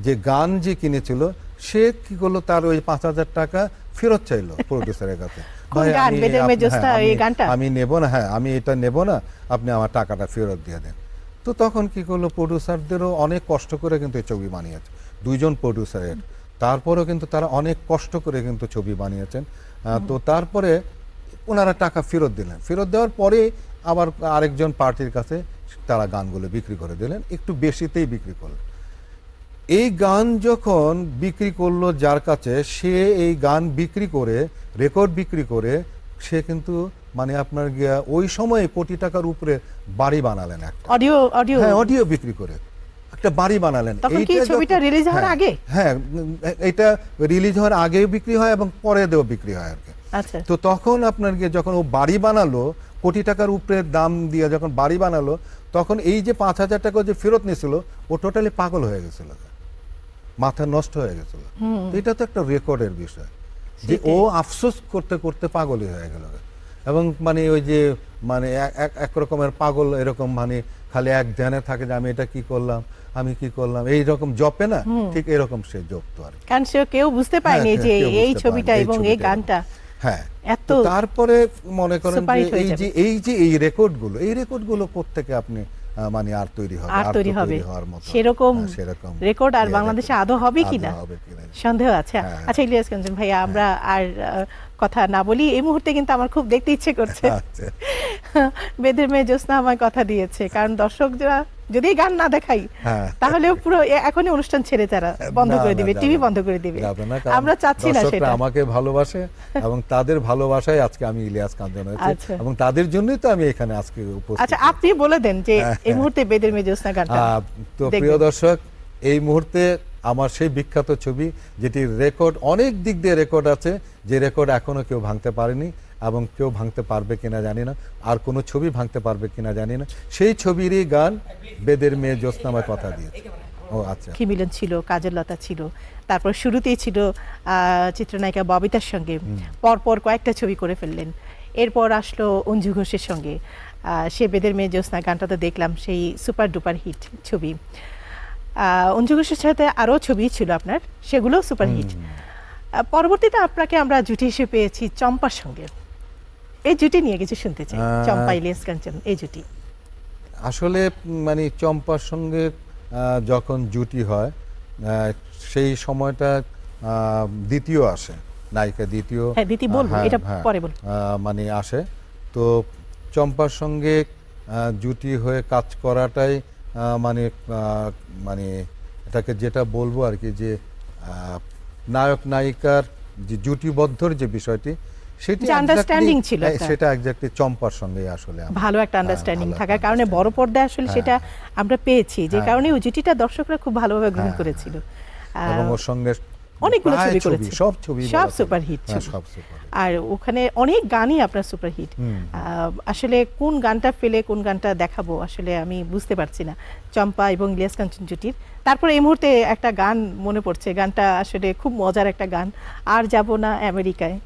যে গান যে কিনেছিল সে কি করল? তার ওই পাঁচ হাজার টাকা ফেরত চাইলো প্রডিউসারের কাছে? আমি হ্যাঁ? আমি নেব না হ্যাঁ আমি এটা নেব না আপনি আমার টাকাটা ফেরত দিয়ে দেন। তো তখন কি করল প্রডিউসারদেরও অনেক কষ্ট করে কিন্তু এই ছবি বানিয়েছে দুইজন প্রডিউসারের তারপরেও কিন্তু তারা অনেক কষ্ট করে কিন্তু ছবি বানিয়েছেন। তো তারপরে ওনারা টাকা ফেরত দিলেন। ফেরত দেওয়ার পরে আবার আরেকজন পার্টির কাছে তারা গানগুলো বিক্রি করে দিলেন একটু বেশিতেই বিক্রি করলেন। এই গান যখন বিক্রি করল যার কাছে সে এই গান বিক্রি করে রেকর্ড বিক্রি করে সে কিন্তু মানে আপনার গিয়া ওই সময়ে কোটি টাকার উপরে বাড়ি বানালেন একটা। অডিও অডিও হ্যাঁ অডিও বিক্রি করে একটা বাড়ি বানালেন। তখন কি এইটা ছবিটা যখন- হওয়ার হ্যাঁ, আগে? হ্যাঁ এটা রিলিজ হওয়ার আগেও বিক্রি হয় এবং পরে দেও বিক্রি হয় আর কি। আচ্ছা। তো তখন আপনার গিয়ে যখন ও বাড়ি বানালো কোটি টাকার উপরে দাম দিয়ে যখন বাড়ি বানালো তখন এই যে পাঁচ হাজার টাকা যে ফেরত নিয়েছিল ও টোটালি পাগল হয়ে গেছিল। মাথা নষ্ট হয়ে গেছিল। এটা তো একটা রেকর্ডের বিষয়। যে ও আফসোস করতে করতে পাগলই হয়ে গেল। এবং মানে ওই যে মানে এক- রকমের পাগল এরকম মানে খালি এক ধ্যানে থাকে যে আমি এটা কি করলাম আমি কি করলাম এই রকম জপে না? ঠিক এরকম সে জপতো আর কারণ সে কেউ বুঝতে পায়নি হ্যাঁ, যে এই পারেনি, ছবিটা এই এবং এই গানটা। হ্যাঁ এত তারপরে মনে করেন যে এই যে এই যে এই রেকর্ডগুলো এই রেকর্ডগুলো আপনি মানে আর তৈরি হবে আর তৈরি হবে। সেরকম হ্যাঁ, সেরকম। রেকর্ড আর বাংলাদেশে আদৌ হবে কিনা? সন্দেহ আছে? হ্যাঁ। আচ্ছা ইলিয়াস কাঞ্চন ভাইয়া আমরা আর কথা না বলি এই মুহূর্তে কিন্তু আমার খুব দেখতে ইচ্ছে করছে। আচ্ছা। বেদের মেয়ে জ্যোৎস্না আমায় কথা দিয়েছে কারণ দর্শকরা যদি গান না দেখাই হ্যাঁ। তাহলে পুরো এখনই অনুষ্ঠান ছেড়ে তারা বন্ধ করে দিবে টিভি বন্ধ করে দিবে। আমরা চাচ্ছি না সেটা। আমাকে ভালোবাসে এবং তাদের ভালোবাসায় আজকে আমি ইলিয়াস কাঞ্চন হয়েছি আচ্ছা। এবং তাদের জন্যই তো আমি এখানে আজকে উপস্থিত আচ্ছা আপনি বলে দেন যে এই মুহূর্তে বেদের মেজোসনা গানটা তো প্রিয় দর্শক এই মুহূর্তে আমার সেই বিখ্যাত ছবি যেটি রেকর্ড অনেক দিক দিয়ে রেকর্ড আছে যে রেকর্ড এখনও কেউ ভাঙতে পারেনি। এবং কেউ ভাঙতে পারবে কিনা জানি না। আর কোনো ছবি ভাঙতে পারবে কিনা জানি না। সেই ছবিরই গান বেদের মেয়ে জ্যোৎস্নামায় কথা দিয়েছে। ও আচ্ছা। কি মিলন ছিল কাজল লতা ছিল তারপর শুরুতেই ছিল চিত্রনায়িকা ববিতার সঙ্গে পরপর কয়েকটা ছবি করে ফেললেন। এরপর আসলো অঞ্জু ঘোষের সঙ্গে। সে বেদের মেয়ে জ্যোৎস্না গানটা তো দেখলাম সেই সুপার ডুপার হিট ছবি। অঞ্জু ঘোষের সাথে আরও ছবি ছিল আপনার সেগুলো সুপার হিট। পরবর্তীতে আপনাকে আমরা জুটি হিসেবে পেয়েছি চম্পার সঙ্গে। এই জুটি নিয়ে কিছু শুনতে চাই। চম্পা ইলিয়াস কাঞ্চন এই জুটি। আসলে মানে চম্পার সঙ্গে যখন জুটি হয় সেই সময়টা দ্বিতীয় আসে নায়িকা দ্বিতীয় দ্বিতীয় বলব, এটা পরে বলব। মানে আসে। তো চম্পার সঙ্গে জুটি হয়ে কাজ করাটাই মানে মানে এটাকে যেটা বলব আর কি যে আহ, নায়ক নায়িকার যে জুটিবদ্ধর যে বিষয়টি সেটি যে ছিল হ্যাঁ। সেটা চম্পার আসলে ভালো একটা আন্ডারস্ট্যান্ডিং থাকার কারণে বড় পর্দায় আসলে হ্যাঁ। সেটা আমরা পেয়েছি যে হ্যাঁ। কারণে ওই জুটিটা দর্শকরা খুব ভালোভাবে গ্রহণ করেছিল। এবং ওর সঙ্গে অনেকগুলো ছবি করেছে। সব ছবি। সব আর ওখানে অনেক গানই আপনার সুপারহিট। আসলে কোন গানটা ফেলে কোন গানটা দেখাবো আসলে আমি বুঝতে পারছি না। চম্পা এবং ইলিয়াস কাঞ্চন জুটির তারপরে এই মুহূর্তে একটা গান মনে পড়ছে। গানটা আসলে খুব মজার একটা গান। আর যাব না আমেরিকায়।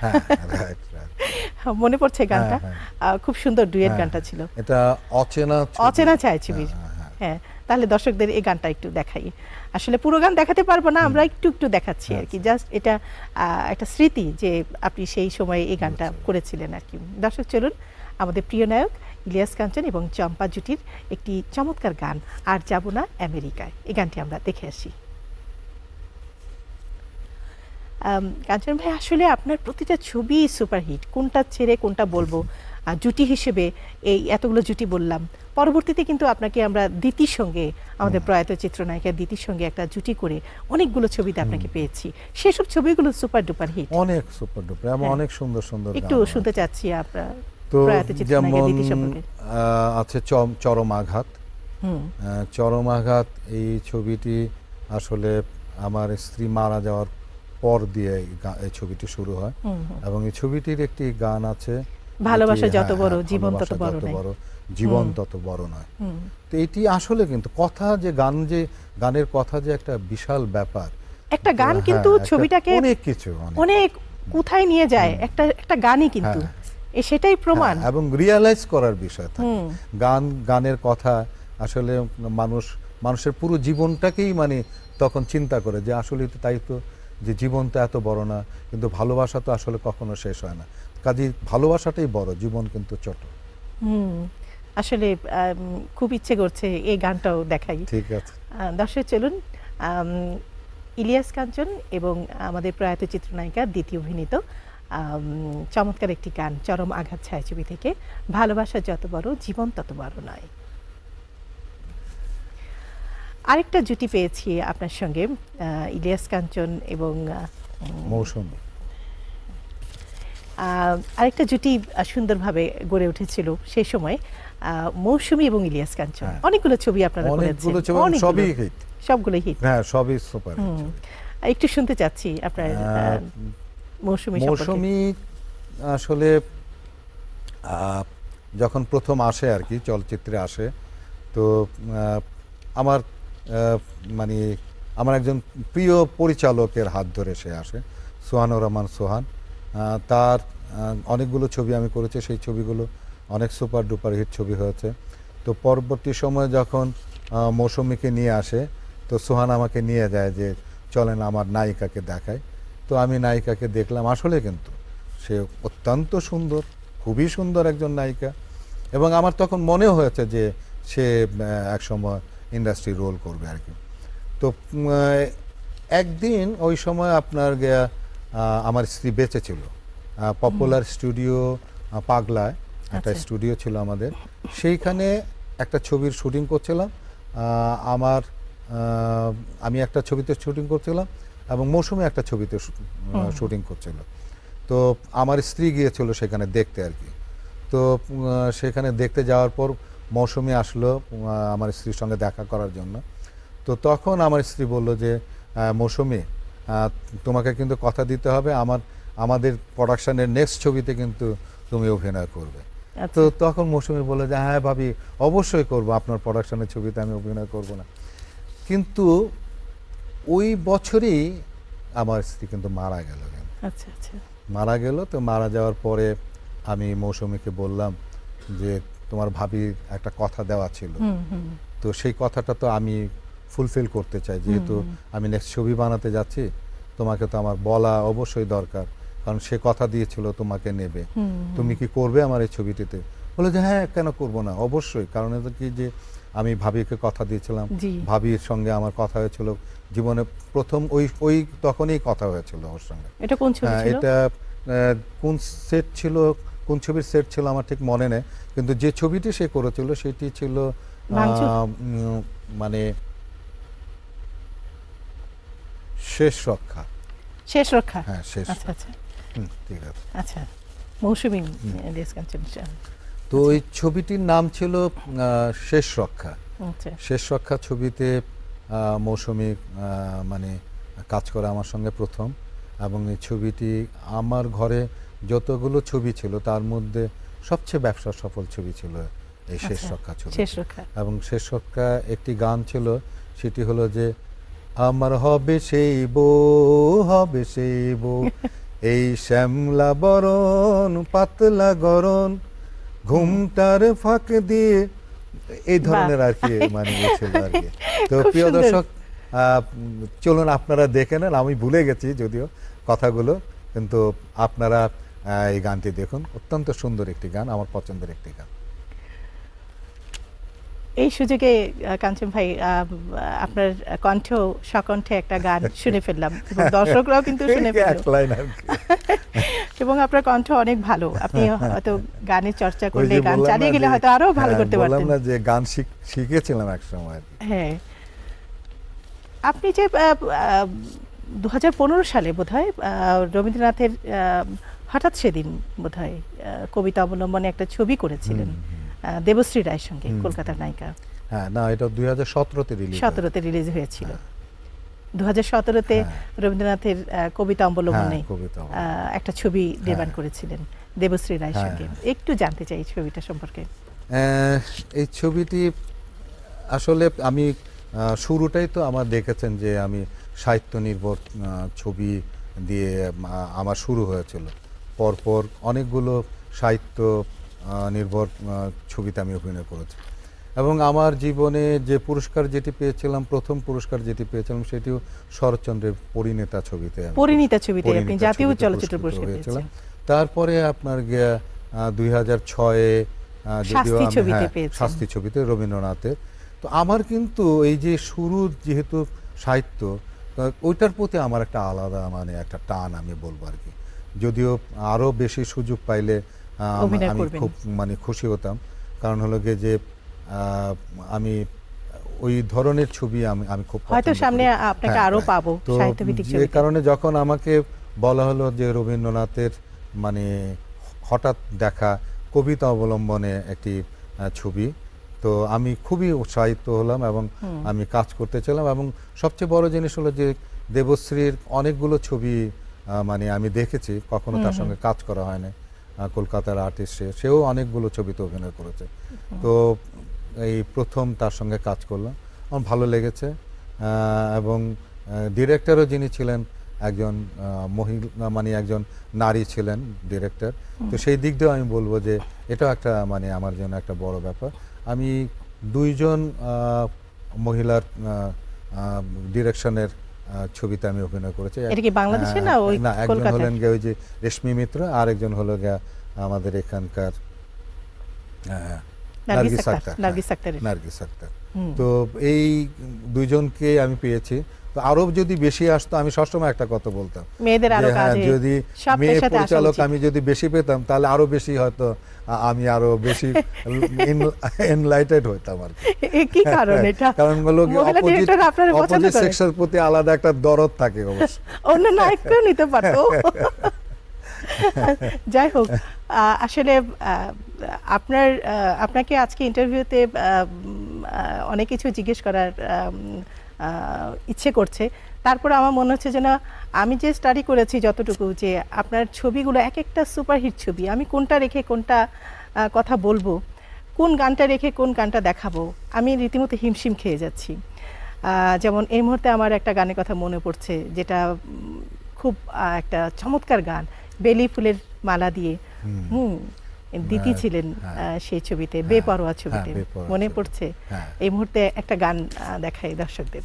হ্যাঁ রাইট রাইট মনে পড়ছে গানটা? হ্যাঁ। খুব সুন্দর ডুয়েট হ্যাঁ, গানটা ছিল। এটা অচেনা অচেনা ছায়াছবির। হ্যাঁ, হ্যাঁ, হ্যাঁ তাহলে দর্শকদের এই গানটা একটু দেখাই। আসলে পুরো গান দেখাতে পারব না আমরা একটু একটু দেখাচ্ছি আর কি। জাস্ট এটা আহ, একটা স্মৃতি যে আপনি সেই সময়ে এই গানটা করেছিলেন আর কি। দর্শক চলুন আমাদের প্রিয় নায়ক ইলিয়াস কাঞ্চন এবং চম্পা জুটির একটি চমৎকার গান আর যাব না আমেরিকায়। এই গানটি আমরা দেখে আসি আম, কাঞ্চন ভাই আসলে আপনার প্রতিটা ছবি সুপারহিট কোনটা ছেড়ে কোনটা বলব? আর জুটি হিসেবে এই এতগুলো জুটি বললাম। পরবর্তীতে কিন্তু আপনাকে আমরা দিতির সঙ্গে আমাদের প্রয়াত চিত্রনায়িকা দিতির সঙ্গে একটা জুটি করে অনেকগুলো ছবিতে আপনাকে পেয়েছি। সেসব ছবিগুলো সুপার ডুপার হিট অনেক সুপার ডুপার এবং হ্যাঁ। অনেক সুন্দর সুন্দর একটু শুনতে চাচ্ছি আপনার তো প্রয়াত যেমন আছে চরম আঘাত। চরম আঘাত এই ছবিটি আসলে আমার স্ত্রী মারা যাওয়ার পর দিয়ে এই ছবিটি শুরু হয়। এবং এই ছবিটির একটি গান আছে ভালোবাসা যত হ্যাঁ, বড়, হ্যাঁ, জীবন তত বড় নয়। বড়, জীবন তত বড় নয়। তো এটি আসলে কিন্তু কথা যে গান যে গানের কথা যে একটা বিশাল ব্যাপার। একটা গান হ্যাঁ, কিন্তু ছবিটাকে অনেক কিছু অনেক। কোথায় নিয়ে যায় একটা একটা গানই কিন্তু। এ সেটাই প্রমাণ। এবং রিয়ালাইজ করার বিষয় থাকে। গান গানের কথা আসলে মানুষ মানুষের পুরো জীবনটাকেই মানে তখন চিন্তা করে যে আসলে তো তাই তো যে জীবন তো এত বড় না কিন্তু ভালোবাসা তো আসলে কখনো শেষ হয় না। কাজে ভালোবাসাটাই বড় জীবন কিন্তু ছোট। হুম আসলে খুব ইচ্ছে করছে এই গানটাও দেখাই। ঠিক আছে। দর্শক চলুন ইলিয়াস কাঞ্চন এবং আমাদের প্রয়াত চিত্রনায়িকা দ্বিতীয় অভিনীত চমৎকার একটি গান চরম আঘাত ছায়াছবি থেকে ভালোবাসা যত বড় জীবন তত বড় নয়। আরেকটা জুটি পেয়েছি আপনার সঙ্গে ইলিয়াস কাঞ্চন এবং মৌসুমি। আরেকটা জুটি সুন্দরভাবে গড়ে উঠেছিল সেই সময় মৌসুমী এবং ইলিয়াস কাঞ্চন। হ্যাঁ। অনেকগুলো ছবি আপনারা করেছেন। সবই হিট সবগুলো হিট হ্যাঁ সবই সুপার। একটু শুনতে চাচ্ছি আপনার মৌসুমী মৌসুমি আসলে আহ, যখন প্রথম আসে আর কি চলচ্চিত্রে আসে তো আমার মানে আমার একজন প্রিয় পরিচালকের হাত ধরে সে আসে সোহানুর রহমান সোহান। তার অনেকগুলো ছবি আমি করেছি সেই ছবিগুলো অনেক সুপার ডুপার হিট ছবি হয়েছে। তো পরবর্তী সময়ে যখন মৌসুমীকে নিয়ে আসে তো সোহান আমাকে নিয়ে যায় যে চলেন আমার নায়িকাকে দেখায় তো আমি নায়িকাকে দেখলাম আসলে কিন্তু সে অত্যন্ত সুন্দর খুবই সুন্দর একজন নায়িকা। এবং আমার তখন মনে হয়েছে যে সে আহ, একসময় ইন্ডাস্ট্রি রোল করবে আর কি। তো একদিন ওই সময় আপনার গিয়া, আমার স্ত্রী বেঁচে ছিল। পপুলার স্টুডিও পাগলায় একটা আচ্ছা। স্টুডিও ছিল আমাদের। সেইখানে একটা ছবির শুটিং করছিলাম। আমার আমি একটা ছবিতে শুটিং করছিলাম এবং মৌসুমে একটা ছবিতে শুটিং করছিল। তো আমার স্ত্রী গিয়েছিল সেখানে দেখতে আর কি। তো সেখানে দেখতে যাওয়ার পর মৌসুমি আসলো আমার স্ত্রীর সঙ্গে দেখা করার জন্য। তো তখন আমার স্ত্রী বলল যে মৌসুমি তোমাকে কিন্তু কথা দিতে হবে। আমার আমাদের প্রোডাকশানের নেক্সট ছবিতে কিন্তু তুমি অভিনয় করবে। আচ্ছা। তো তখন মৌসুমি বলল যে হ্যাঁ ভাবি অবশ্যই করব। আপনার প্রোডাকশানের ছবিতে আমি অভিনয় করব না। কিন্তু ওই বছরই আমার স্ত্রী কিন্তু মারা গেল আচ্ছা আচ্ছা। মারা গেল তো মারা যাওয়ার পরে আমি মৌসুমীকে বললাম যে তোমার ভাবির একটা কথা দেওয়া ছিল। তো সেই কথাটা তো আমি ফুলফিল করতে চাই যেহেতু আমি নেক্সট ছবি বানাতে যাচ্ছি তোমাকে তো আমার বলা অবশ্যই দরকার। কারণ সে কথা দিয়েছিল তোমাকে নেবে। তুমি কি করবে আমার এই ছবিটিতে? বলে যে হ্যাঁ কেন করব না? অবশ্যই। কারণ এটা কি যে আমি ভাবিকে কথা দিয়েছিলাম। ভাবির সঙ্গে আমার কথা হয়েছিল। জীবনে প্রথম ওই ওই তখনই কথা হয়েছিল ওর সঙ্গে। এটা কোন ছবি হ্যাঁ, ছিল? এটা কোন সেট ছিল কোন ছবির সেট ছিল আমার ঠিক মনে নেই। কিন্তু যে ছবিটি সে করেছিল সেটি ছিল মানে শেষ রক্ষা। শেষ রক্ষা? হ্যাঁ শেষ আচ্ছা আচ্ছা। ঠিক আছে। আচ্ছা মৌসুমী তো ওই ছবিটির নাম ছিল শেষ রক্ষা। শেষ রক্ষা ছবিতে মৌসুমী মানে কাজ করে আমার সঙ্গে প্রথম। এবং এই ছবিটি আমার ঘরে যতগুলো ছবি ছিল তার মধ্যে সবচেয়ে ব্যবসা সফল ছবি ছিল এই শেষ আচ্ছা, রক্ষা ছবি এবং শেষ রক্ষা একটি গান ছিল সেটি হলো যে আমার হবে সেই বউ হবে সেই বউ এই শ্যামলা বরণ পাতলা গরণ ঘুমটার ফাঁক দিয়ে এই ধরনের আর কি মানে ইয়ে ছিল আর কি। তো প্রিয় দর্শক চলুন আপনারা দেখে নেন আমি ভুলে গেছি যদিও কথাগুলো কিন্তু আপনারা এই গানটি দেখুন। অত্যন্ত সুন্দর একটি গান আমার পছন্দের একটি গান। এই সুযোগে কাঞ্চন ভাই আপনার কণ্ঠ সকণ্ঠে একটা গান শুনে ফেললাম দর্শকরাও কিন্তু শুনে এবং আপনার কণ্ঠ অনেক ভালো। আপনি হয়তো গানের চর্চা করলে গান চালিয়ে গেলে হয়তো আরও ভালো হ্যাঁ, করতে পারতেন। না যে গান শিখ- শিখেছিলাম এক সময় হ্যাঁ। আপনি যে দু হাজার পনেরো সালে বোধহয় আহ, রবীন্দ্রনাথের হঠাৎ সেদিন বোধহয় আহ, কবিতা অবলম্বনে একটা ছবি করেছিলেন দেবশ্রী রায়ের সঙ্গে কলকাতার নায়িকা। হ্যাঁ না এটা দুই হাজার সতেরোতে রিলিজ সতেরোতে রিলিজ হয়েছিল। দু হাজার সতেরোতে রবীন্দ্রনাথের কবিতা অবলম্বনে হ্যাঁ, একটা ছবি নির্মাণ করেছিলেন দেবশ্রী রায়ের হ্যাঁ, সঙ্গে। একটু জানতে চাই ছবিটা সম্পর্কে। এই ছবিটি আসলে আমি শুরুটাই তো আমার দেখেছেন যে আমি সাহিত্য নির্ভর ছবি দিয়ে আমার শুরু হয়েছিল। পরপর অনেকগুলো সাহিত্য নির্ভর ছবিতে আমি অভিনয় করেছি। এবং আমার জীবনে যে পুরস্কার যেটি পেয়েছিলাম প্রথম পুরস্কার যেটি পেয়েছিলাম সেটিও শরৎচন্দ্রের পরিণেতা ছবিতে পরিণীতা ছবিতে আপনি জাতীয় চলচ্চিত্র পুরস্কার। পেয়েছেন তারপরে আপনার গিয়া দুই হাজার ছয়ে ছবিতে শাস্তি ছবিতে রবীন্দ্রনাথের। তো আমার কিন্তু এই যে শুরু যেহেতু সাহিত্য ওইটার প্রতি আমার একটা আলাদা মানে একটা টান আমি বলব আর কি। যদিও আরও বেশি সুযোগ পাইলে আমি খুব মানে খুশি হতাম কারণ হলো গিয়ে যে আমি ওই ধরনের ছবি আমি আমি খুব হয়তো সামনে আপনাকে হ্যাঁ, আরও হ্যাঁ। পাবো সাহিত্যভিত্তিক ছবিতে। কারণে যখন আমাকে বলা হলো যে রবীন্দ্রনাথের মানে হঠাৎ দেখা কবিতা অবলম্বনে একটি ছবি তো আমি খুবই উৎসাহিত হলাম এবং আমি কাজ করতে চাইলাম এবং সবচেয়ে বড় জিনিস হলো যে দেবশ্রীর অনেকগুলো ছবি মানে আমি দেখেছি কখনো তার সঙ্গে কাজ করা হয় না কলকাতার আর্টিস্ট সে সেও অনেকগুলো ছবিতে অভিনয় করেছে। তো এই প্রথম তার সঙ্গে কাজ করলাম। আমার ভালো লেগেছে। এবং ডিরেক্টরও যিনি ছিলেন একজন মহিলা মানে একজন নারী ছিলেন ডিরেক্টর তো সেই দিক দিয়েও আমি বলব যে এটাও একটা মানে আমার জন্য একটা বড় ব্যাপার। আমি দুইজন মহিলার ডিরেকশনের ছবিতে আমি অভিনয় করেছি এটা কি বাংলাদেশে না ওই না একজন হলেন গিয়ে ওই যে রেশমি মিত্র আর একজন হলো গিয়া আমাদের এখানকার নার্গিস নার্গিস আক্তার, আক্তার নার্গিস হ্যাঁ। নার্গিস আক্তার। তো এই দুইজনকে আমি পেয়েছি তো আরও যদি বেশি আসতো আমি সবসময় একটা কথা বলতাম। মেয়েদের আরও হ্যাঁ, কাজে যদি মেয়ে পরিচালক আমি যদি বেশি পেতাম তাহলে আরও বেশি হয়তো আমি আরও বেশি এনলাইটেড হইতাম আর কি। কারণ এটা? কারণ হলো অপোজিট সেক্সের প্রতি আলাদা একটা দরদ থাকে অবশ্য। অন্য নায়ককেও নিতে পারতো। যাই হোক আসলে আপনার আপনাকে আজকে ইন্টারভিউতে অনেক কিছু জিজ্ঞেস করার ইচ্ছে করছে। তারপরে আমার মনে হচ্ছে যে না আমি যে স্টাডি করেছি যতটুকু যে আপনার ছবিগুলো এক একটা সুপারহিট ছবি আমি কোনটা রেখে কোনটা কথা বলব কোন গানটা রেখে কোন গানটা দেখাবো আমি রীতিমতো হিমশিম খেয়ে যাচ্ছি। যেমন এই মুহূর্তে আমার একটা গানের কথা মনে পড়ছে যেটা খুব একটা চমৎকার গান বেলি ফুলের মালা দিয়ে। হুম। দিতি হ্যাঁ, ছিলেন হ্যাঁ। সেই ছবিতে বেপরোয়া ছবিতে। মনে পড়ছে হ্যাঁ। এই মুহূর্তে একটা গান দেখাই দর্শকদের।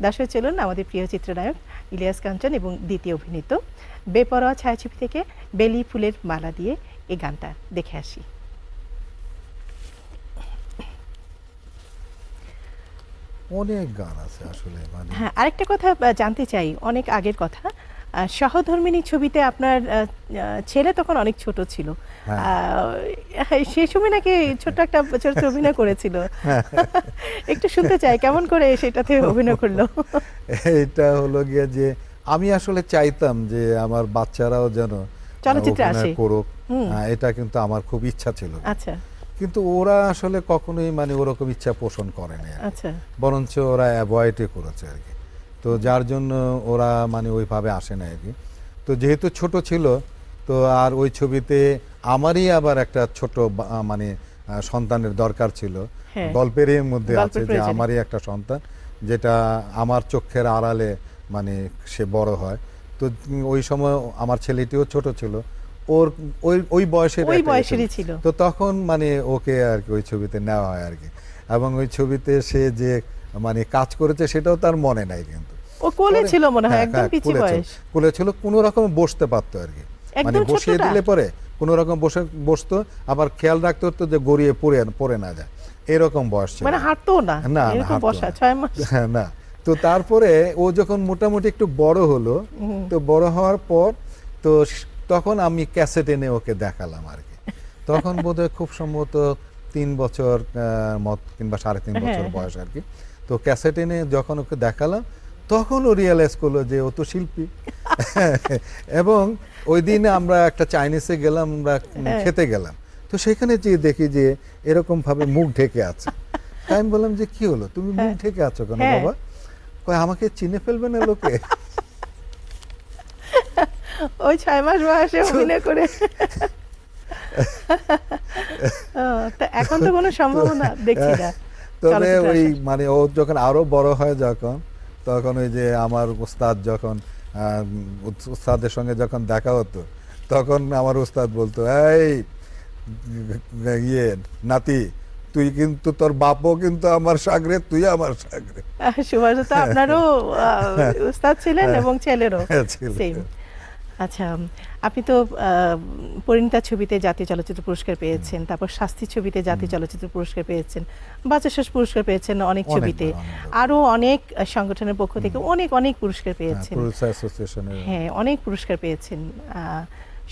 দর্শক চলুন আমাদের প্রিয় চিত্রনায়ক ইলিয়াস কাঞ্চন এবং দ্বিতীয় অভিনীত বেপরোয়া ছায়াছবি থেকে বেলি ফুলের মালা দিয়ে এই গানটা দেখে আসি। অনেক গান আছে আসলে মানে হ্যাঁ আরেকটা কথা জানতে চাই অনেক আগের কথা। সহধর্মিনী ছবিতে আপনার ছেলে তখন অনেক ছোট ছিল। হ্যাঁ। সেই সময় নাকি ছোট্ট একটা চরিত্রে অভিনয় করেছিল। একটু শুনতে চাই কেমন করে সেটাতে অভিনয় করল? এটা হলো গিয়ে যে আমি আসলে চাইতাম যে আমার বাচ্চারাও যেন চলচ্চিত্রে আসে। করুক। এটা কিন্তু আমার খুব ইচ্ছা ছিল। আচ্ছা। কিন্তু ওরা আসলে কখনোই মানে ওরকম ইচ্ছা পোষণ করেনি আচ্ছা। বরঞ্চ ওরা অ্যাভয়েডই করেছে আর কি। তো যার জন্য ওরা মানে ওইভাবে আসে না আর কি। তো যেহেতু ছোট ছিল তো আর ওই ছবিতে আমারই আবার একটা ছোট মানে সন্তানের দরকার ছিল। হ্যাঁ। গল্পের এর মধ্যে আছে যে আমারই একটা সন্তান যেটা আমার চোখের আড়ালে মানে সে বড় হয়। তো ওই সময় আমার ছেলেটিও ছোট ছিল। ওর ওই ওই বয়সের ওই বয়সেরই ছিল। তো তখন মানে ওকে আর কি ওই ছবিতে নেওয়া হয় আর কি। এবং ওই ছবিতে সে যে মানে কাজ করেছে সেটাও তার মনে নাই কিন্তু। ও কোলে ছিল মনে হয় হ্যাঁ, একদম হ্যাঁ, ছিল। বয়স। কোলে ছিল কোনো রকম বসতে পারতো আর কি। মানে বসিয়ে দিলে পরে কোনো রকম বসে বসতো আবার খেয়াল রাখতে হতো যে গড়িয়ে পড়ে পড়ে না যায়। এরকম বয়স ছিল। মানে হাঁটতো না না, এরকম বসা না। ছয় মাস। হ্যাঁ, না। তো তারপরে ও যখন মোটামুটি একটু বড় হলো তো বড় হওয়ার পর তো তখন আমি ক্যাসেট এনে ওকে দেখালাম আর কি। তখন বোধহয় খুব সম্ভবত তিন বছর মত কিংবা সাড়ে তিন বছর বয়স আর কি। তো ক্যাসেট এনে যখন ওকে দেখালাম তখন ও রিয়েলাইজ করল যে ও তো শিল্পী। এবং ওই দিন আমরা একটা চাইনিজে গেলাম আমরা হ্যাঁ। খেতে গেলাম। তো সেখানে যে দেখি যে এরকম ভাবে মুখ ঢেকে আছে। তাই আমি বললাম যে কি হলো? তুমি মুখ ঢেকে আছো কেন হ্যাঁ। বাবা? কয় আমাকে চিনে ফেলবে না লোকে? ওই ছয় মাস বয়সে অভিনয় করে। এখন তো কোনো সম্ভাবনা দেখছি না। তবে ওই মানে ও যখন আরও বড় হয় যখন তখন ওই যে আমার উস্তাদ যখন উস্তাদের সঙ্গে যখন দেখা হতো তখন আমার উস্তাদ বলতো এই ইয়ে নাতি তুই কিন্তু তোর বাপও কিন্তু আমার সাগরে তুই আমার সাগরে। সুভাষ তো আপনারও উস্তাদ ছিলেন এবং ছেলেরও হ্যাঁ, আচ্ছা আপনি তো পরিণীতা ছবিতে জাতীয় চলচ্চিত্র পুরস্কার পেয়েছেন তারপর শাস্তি ছবিতে জাতীয় চলচ্চিত্র পুরস্কার পেয়েছেন বাচাশ্বাস পুরস্কার পেয়েছেন অনেক ছবিতে। অনেকবার। আরও অনেক সংগঠনের পক্ষ থেকে অনেক অনেক পুরস্কার পেয়েছেন। হ্যাঁ অনেক পুরস্কার পেয়েছেন।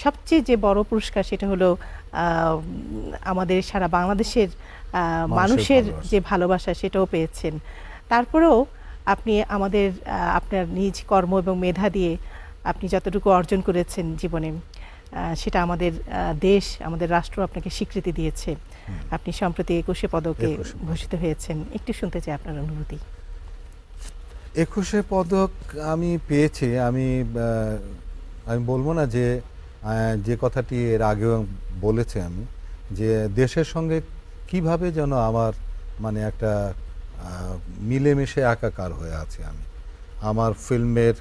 সবচেয়ে যে বড় পুরস্কার সেটা হলো আমাদের সারা বাংলাদেশের মানুষের যে ভালোবাসা সেটাও পেয়েছেন। তারপরেও আপনি আমাদের আপনার নিজ কর্ম এবং মেধা দিয়ে আপনি যতটুকু অর্জন করেছেন জীবনে সেটা আমাদের দেশ আমাদের রাষ্ট্র আপনাকে স্বীকৃতি দিয়েছে। আপনি সম্প্রতি একুশে পদকে ভূষিত হয়েছেন। একটু শুনতে চাই আপনার অনুভূতি। একুশে পদক আমি পেয়েছি। আমি আমি বলব না যে যে কথাটি এর আগেও বলেছি আমি যে দেশের সঙ্গে কীভাবে যেন আমার মানে একটা মিলেমিশে একাকার হয়ে আছে আমি। আমার ফিল্মের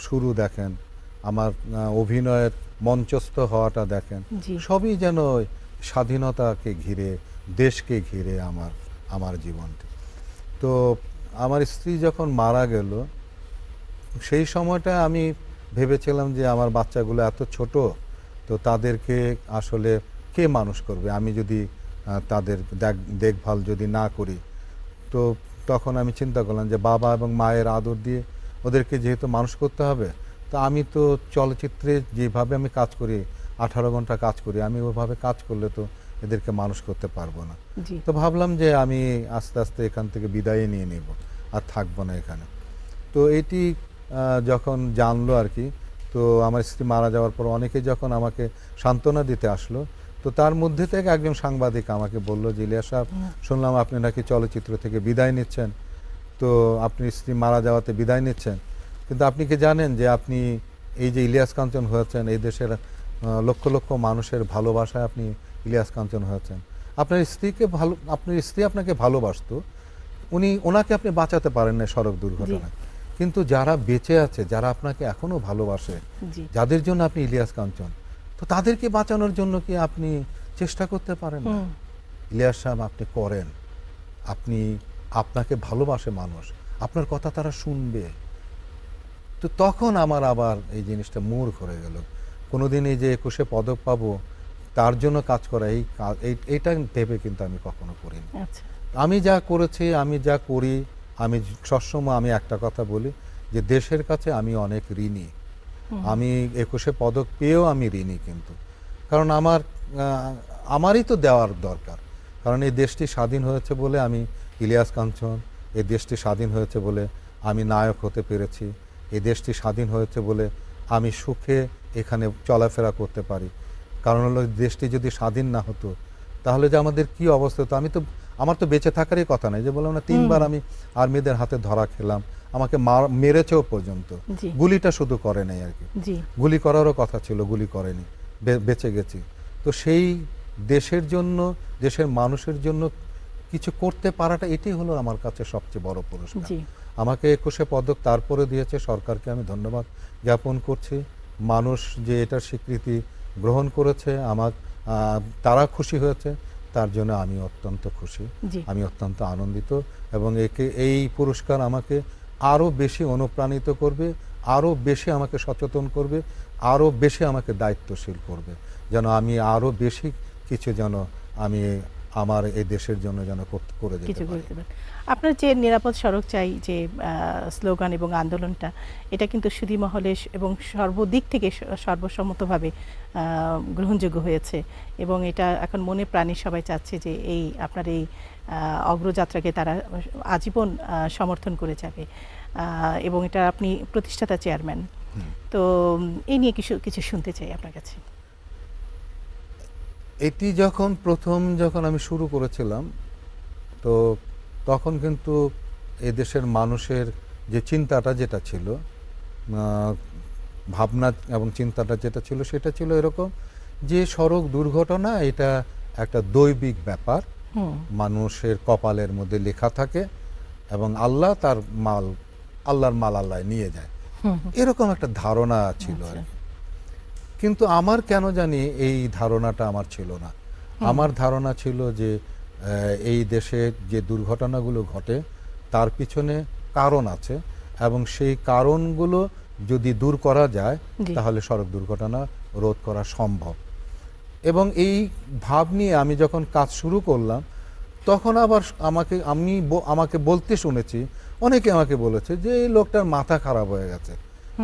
শুরু দেখেন। আমার অভিনয়ের মঞ্চস্থ হওয়াটা দেখেন। সবই যেন ওই স্বাধীনতাকে ঘিরে দেশকে ঘিরে আমার আমার জীবনটি। তো আমার স্ত্রী যখন মারা গেল সেই সময়টা আমি ভেবেছিলাম যে আমার বাচ্চাগুলো এত ছোট তো তাদেরকে আসলে কে মানুষ করবে? আমি যদি তাদের দেখ- দেখভাল যদি না করি তো তখন আমি চিন্তা করলাম যে বাবা এবং মায়ের আদর দিয়ে ওদেরকে যেহেতু মানুষ করতে হবে তো আমি তো চলচ্চিত্রে যেভাবে আমি কাজ করি আঠারো ঘণ্টা কাজ করি আমি ওইভাবে কাজ করলে তো এদেরকে মানুষ করতে পারব না। তো ভাবলাম যে আমি আস্তে আস্তে এখান থেকে বিদায় নিয়ে নেব আর থাকব না এখানে। তো এটি যখন জানলো আর কি তো আমার স্ত্রী মারা যাওয়ার পর অনেকে যখন আমাকে সান্ত্বনা দিতে আসলো তো তার মধ্যে থেকে একজন সাংবাদিক আমাকে বলল যে ইলিয়াস সাহেব শুনলাম আপনি নাকি চলচ্চিত্র থেকে বিদায় নিচ্ছেন। তো আপনি স্ত্রী মারা যাওয়াতে বিদায় নিচ্ছেন। কিন্তু আপনি কি জানেন যে আপনি এই যে ইলিয়াস কাঞ্চন হয়েছেন এই দেশের লক্ষ লক্ষ মানুষের ভালোবাসায় আপনি ইলিয়াস কাঞ্চন হয়েছেন। আপনার স্ত্রীকে ভালো আপনার স্ত্রী আপনাকে ভালোবাসতো উনি ওনাকে আপনি বাঁচাতে পারেন না সড়ক দুর্ঘটনায়। কিন্তু যারা বেঁচে আছে যারা আপনাকে এখনও ভালোবাসে যাদের জন্য আপনি ইলিয়াস কাঞ্চন তো তাদেরকে বাঁচানোর জন্য কি আপনি চেষ্টা করতে পারেন না? ইলিয়াস সাহেব আপনি করেন। আপনি আপনাকে ভালোবাসে মানুষ। আপনার কথা তারা শুনবে। তো তখন আমার আবার এই জিনিসটা মূর করে গেল। কোনোদিন এই যে একুশে পদক পাবো তার জন্য কাজ করা এই এইটা ভেবে কিন্তু আমি কখনো করিনি। আচ্ছা। আমি যা করেছি আমি যা করি আমি সবসময় আমি একটা কথা বলি যে দেশের কাছে আমি অনেক ঋণী। আমি একুশে পদক পেয়েও আমি ঋণী কিন্তু। কারণ আমার আমারই তো দেওয়ার দরকার। কারণ এই দেশটি স্বাধীন হয়েছে বলে আমি ইলিয়াস কাঞ্চন এই দেশটি স্বাধীন হয়েছে বলে আমি নায়ক হতে পেরেছি। এই দেশটি স্বাধীন হয়েছে বলে আমি সুখে এখানে চলাফেরা করতে পারি। কারণ হলো দেশটি যদি স্বাধীন না হতো তাহলে যে আমাদের কি অবস্থা হতো? আমি তো আমার তো বেঁচে থাকারই কথা নাই যে বললাম না তিনবার আমি আর্মিদের হাতে ধরা খেলাম। আমাকে মার- মেরেছেও পর্যন্ত। গুলিটা শুধু করে নাই আর কি। গুলি করারও কথা ছিল গুলি করেনি। বেঁচে গেছি। তো সেই দেশের জন্য দেশের মানুষের জন্য কিছু করতে পারাটা এটি হলো আমার কাছে সবচেয়ে বড় পুরস্কার। আমাকে একুশে পদক তারপরে দিয়েছে সরকারকে আমি ধন্যবাদ জ্ঞাপন করছি। মানুষ যে এটার স্বীকৃতি গ্রহণ করেছে আমার তারা খুশি হয়েছে তার জন্য আমি অত্যন্ত খুশি। আমি অত্যন্ত আনন্দিত এবং একে এই পুরস্কার আমাকে আরও বেশি অনুপ্রাণিত করবে আরও বেশি আমাকে সচেতন করবে আরও বেশি আমাকে দায়িত্বশীল করবে। যেন আমি আরও বেশি কিছু যেন আমি আমার এই দেশের জন্য যেন করে যেতে পারি। আপনার যে নিরাপদ সড়ক চাই যে স্লোগান এবং আন্দোলনটা এটা কিন্তু সুধী মহলে এবং সর্বদিক থেকে সর্বসম্মতভাবে গ্রহণযোগ্য হয়েছে। এবং এটা এখন মনে প্রাণী সবাই চাচ্ছে যে এই আপনার এই অগ্রযাত্রাকে তারা আজীবন সমর্থন করে যাবে। এবং এটা আপনি প্রতিষ্ঠাতা চেয়ারম্যান। তো এই নিয়ে কিছু কিছু শুনতে চাই আপনার কাছে। এটি যখন প্রথম যখন আমি শুরু করেছিলাম তো তখন কিন্তু এদেশের মানুষের যে চিন্তাটা যেটা ছিল ভাবনা এবং চিন্তাটা যেটা ছিল সেটা ছিল এরকম যে সড়ক দুর্ঘটনা এটা একটা দৈবিক ব্যাপার মানুষের কপালের মধ্যে লেখা থাকে এবং আল্লাহ তার মাল আল্লাহর মাল আল্লাহ নিয়ে যায় এরকম একটা ধারণা ছিল আর আচ্ছা। কি। কিন্তু আমার কেন জানি এই ধারণাটা আমার ছিল না। আমার ধারণা ছিল যে এই দেশে যে দুর্ঘটনাগুলো ঘটে তার পিছনে কারণ আছে এবং সেই কারণগুলো যদি দূর করা যায় তাহলে সড়ক দুর্ঘটনা রোধ করা সম্ভব। এবং এই ভাব নিয়ে আমি যখন কাজ শুরু করলাম তখন আবার আমাকে আমি আমাকে বলতে শুনেছি অনেকে আমাকে বলেছে যে এই লোকটার মাথা খারাপ হয়ে গেছে।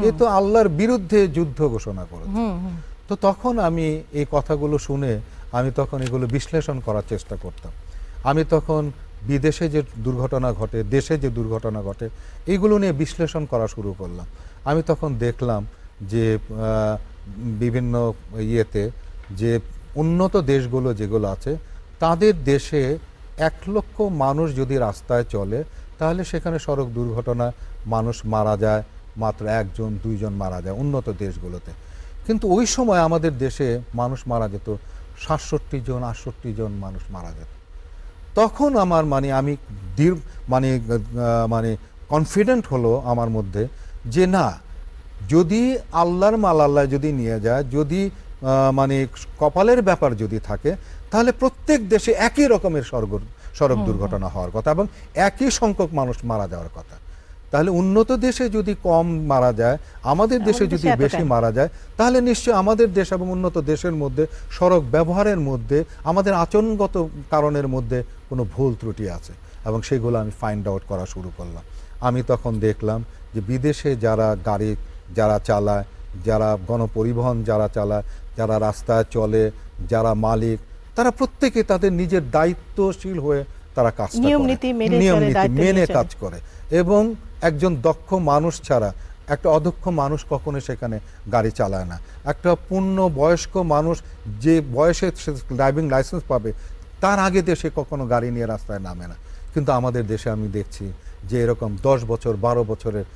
এ তো আল্লাহর বিরুদ্ধে যুদ্ধ ঘোষণা করেছে। তো তখন আমি এই কথাগুলো শুনে আমি তখন এগুলো বিশ্লেষণ করার চেষ্টা করতাম। আমি তখন বিদেশে যে দুর্ঘটনা ঘটে দেশে যে দুর্ঘটনা ঘটে এইগুলো নিয়ে বিশ্লেষণ করা শুরু করলাম। আমি তখন দেখলাম যে বিভিন্ন ইয়েতে যে উন্নত দেশগুলো যেগুলো আছে তাদের দেশে এক লক্ষ মানুষ যদি রাস্তায় চলে তাহলে সেখানে সড়ক দুর্ঘটনা মানুষ মারা যায় মাত্র একজন দুইজন মারা যায় উন্নত দেশগুলোতে। কিন্তু ওই সময় আমাদের দেশে মানুষ মারা যেত সাতষট্টি জন আটষট্টি জন মানুষ মারা যেত। তখন আমার মানে আমি দৃঢ় মানে মানে কনফিডেন্ট হলো আমার মধ্যে যে না যদি আল্লাহর মাল আল্লাহ যদি নিয়ে যায় যদি মানে কপালের ব্যাপার যদি থাকে তাহলে প্রত্যেক দেশে একই রকমের সড়ক সড়ক দুর্ঘটনা হওয়ার কথা এবং একই সংখ্যক মানুষ মারা যাওয়ার কথা। তাহলে উন্নত দেশে যদি কম মারা যায় আমাদের দেশে যদি বেশি মারা যায় তাহলে নিশ্চয়ই আমাদের দেশ এবং উন্নত দেশের মধ্যে সড়ক ব্যবহারের মধ্যে আমাদের আচরণগত কারণের মধ্যে কোনো ভুল ত্রুটি আছে। এবং সেগুলো আমি ফাইন্ড আউট করা শুরু করলাম। আমি তখন দেখলাম যে বিদেশে যারা গাড়ি যারা চালায় যারা গণপরিবহন যারা চালায় যারা রাস্তায় চলে যারা মালিক তারা প্রত্যেকে তাদের নিজের দায়িত্বশীল হয়ে তারা কাজ নিয়ম নীতি নিয়ম নীতি মেনে কাজ করে। এবং একজন দক্ষ মানুষ ছাড়া একটা অদক্ষ মানুষ কখনো সেখানে গাড়ি চালায় না। একটা পূর্ণ বয়স্ক মানুষ যে বয়সে সে ড্রাইভিং লাইসেন্স পাবে, তার আগে দেশে কখনো গাড়ি নিয়ে রাস্তায় নামে না। কিন্তু আমাদের দেশে আমি দেখছি যে এরকম দশ বছর, বারো বছরের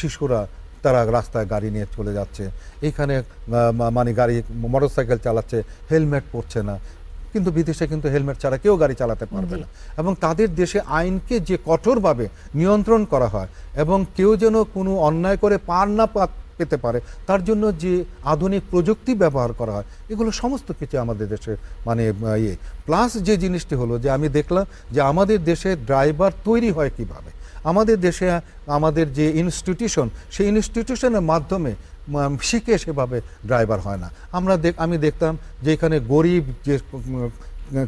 শিশুরা তারা রাস্তায় গাড়ি নিয়ে চলে যাচ্ছে। এখানে মানে গাড়ি, মোটরসাইকেল চালাচ্ছে, হেলমেট পরছে না। কিন্তু বিদেশে কিন্তু হেলমেট ছাড়া কেউ গাড়ি চালাতে পারবে না। এবং তাদের দেশে আইনকে যে কঠোরভাবে নিয়ন্ত্রণ করা হয় এবং কেউ যেন কোনো অন্যায় করে পার না পেতে পারে তার জন্য যে আধুনিক প্রযুক্তি ব্যবহার করা হয় এগুলো সমস্ত কিছু আমাদের দেশে মানে ইয়ে। প্লাস যে জিনিসটি হলো যে আমি দেখলাম যে আমাদের দেশে ড্রাইভার তৈরি হয় কীভাবে? আমাদের দেশে আমাদের যে ইনস্টিটিউশন সেই ইনস্টিটিউশনের মাধ্যমে শিখে সেভাবে ড্রাইভার হয় না। আমরা দেখ আমি দেখতাম যে এখানে গরিব যে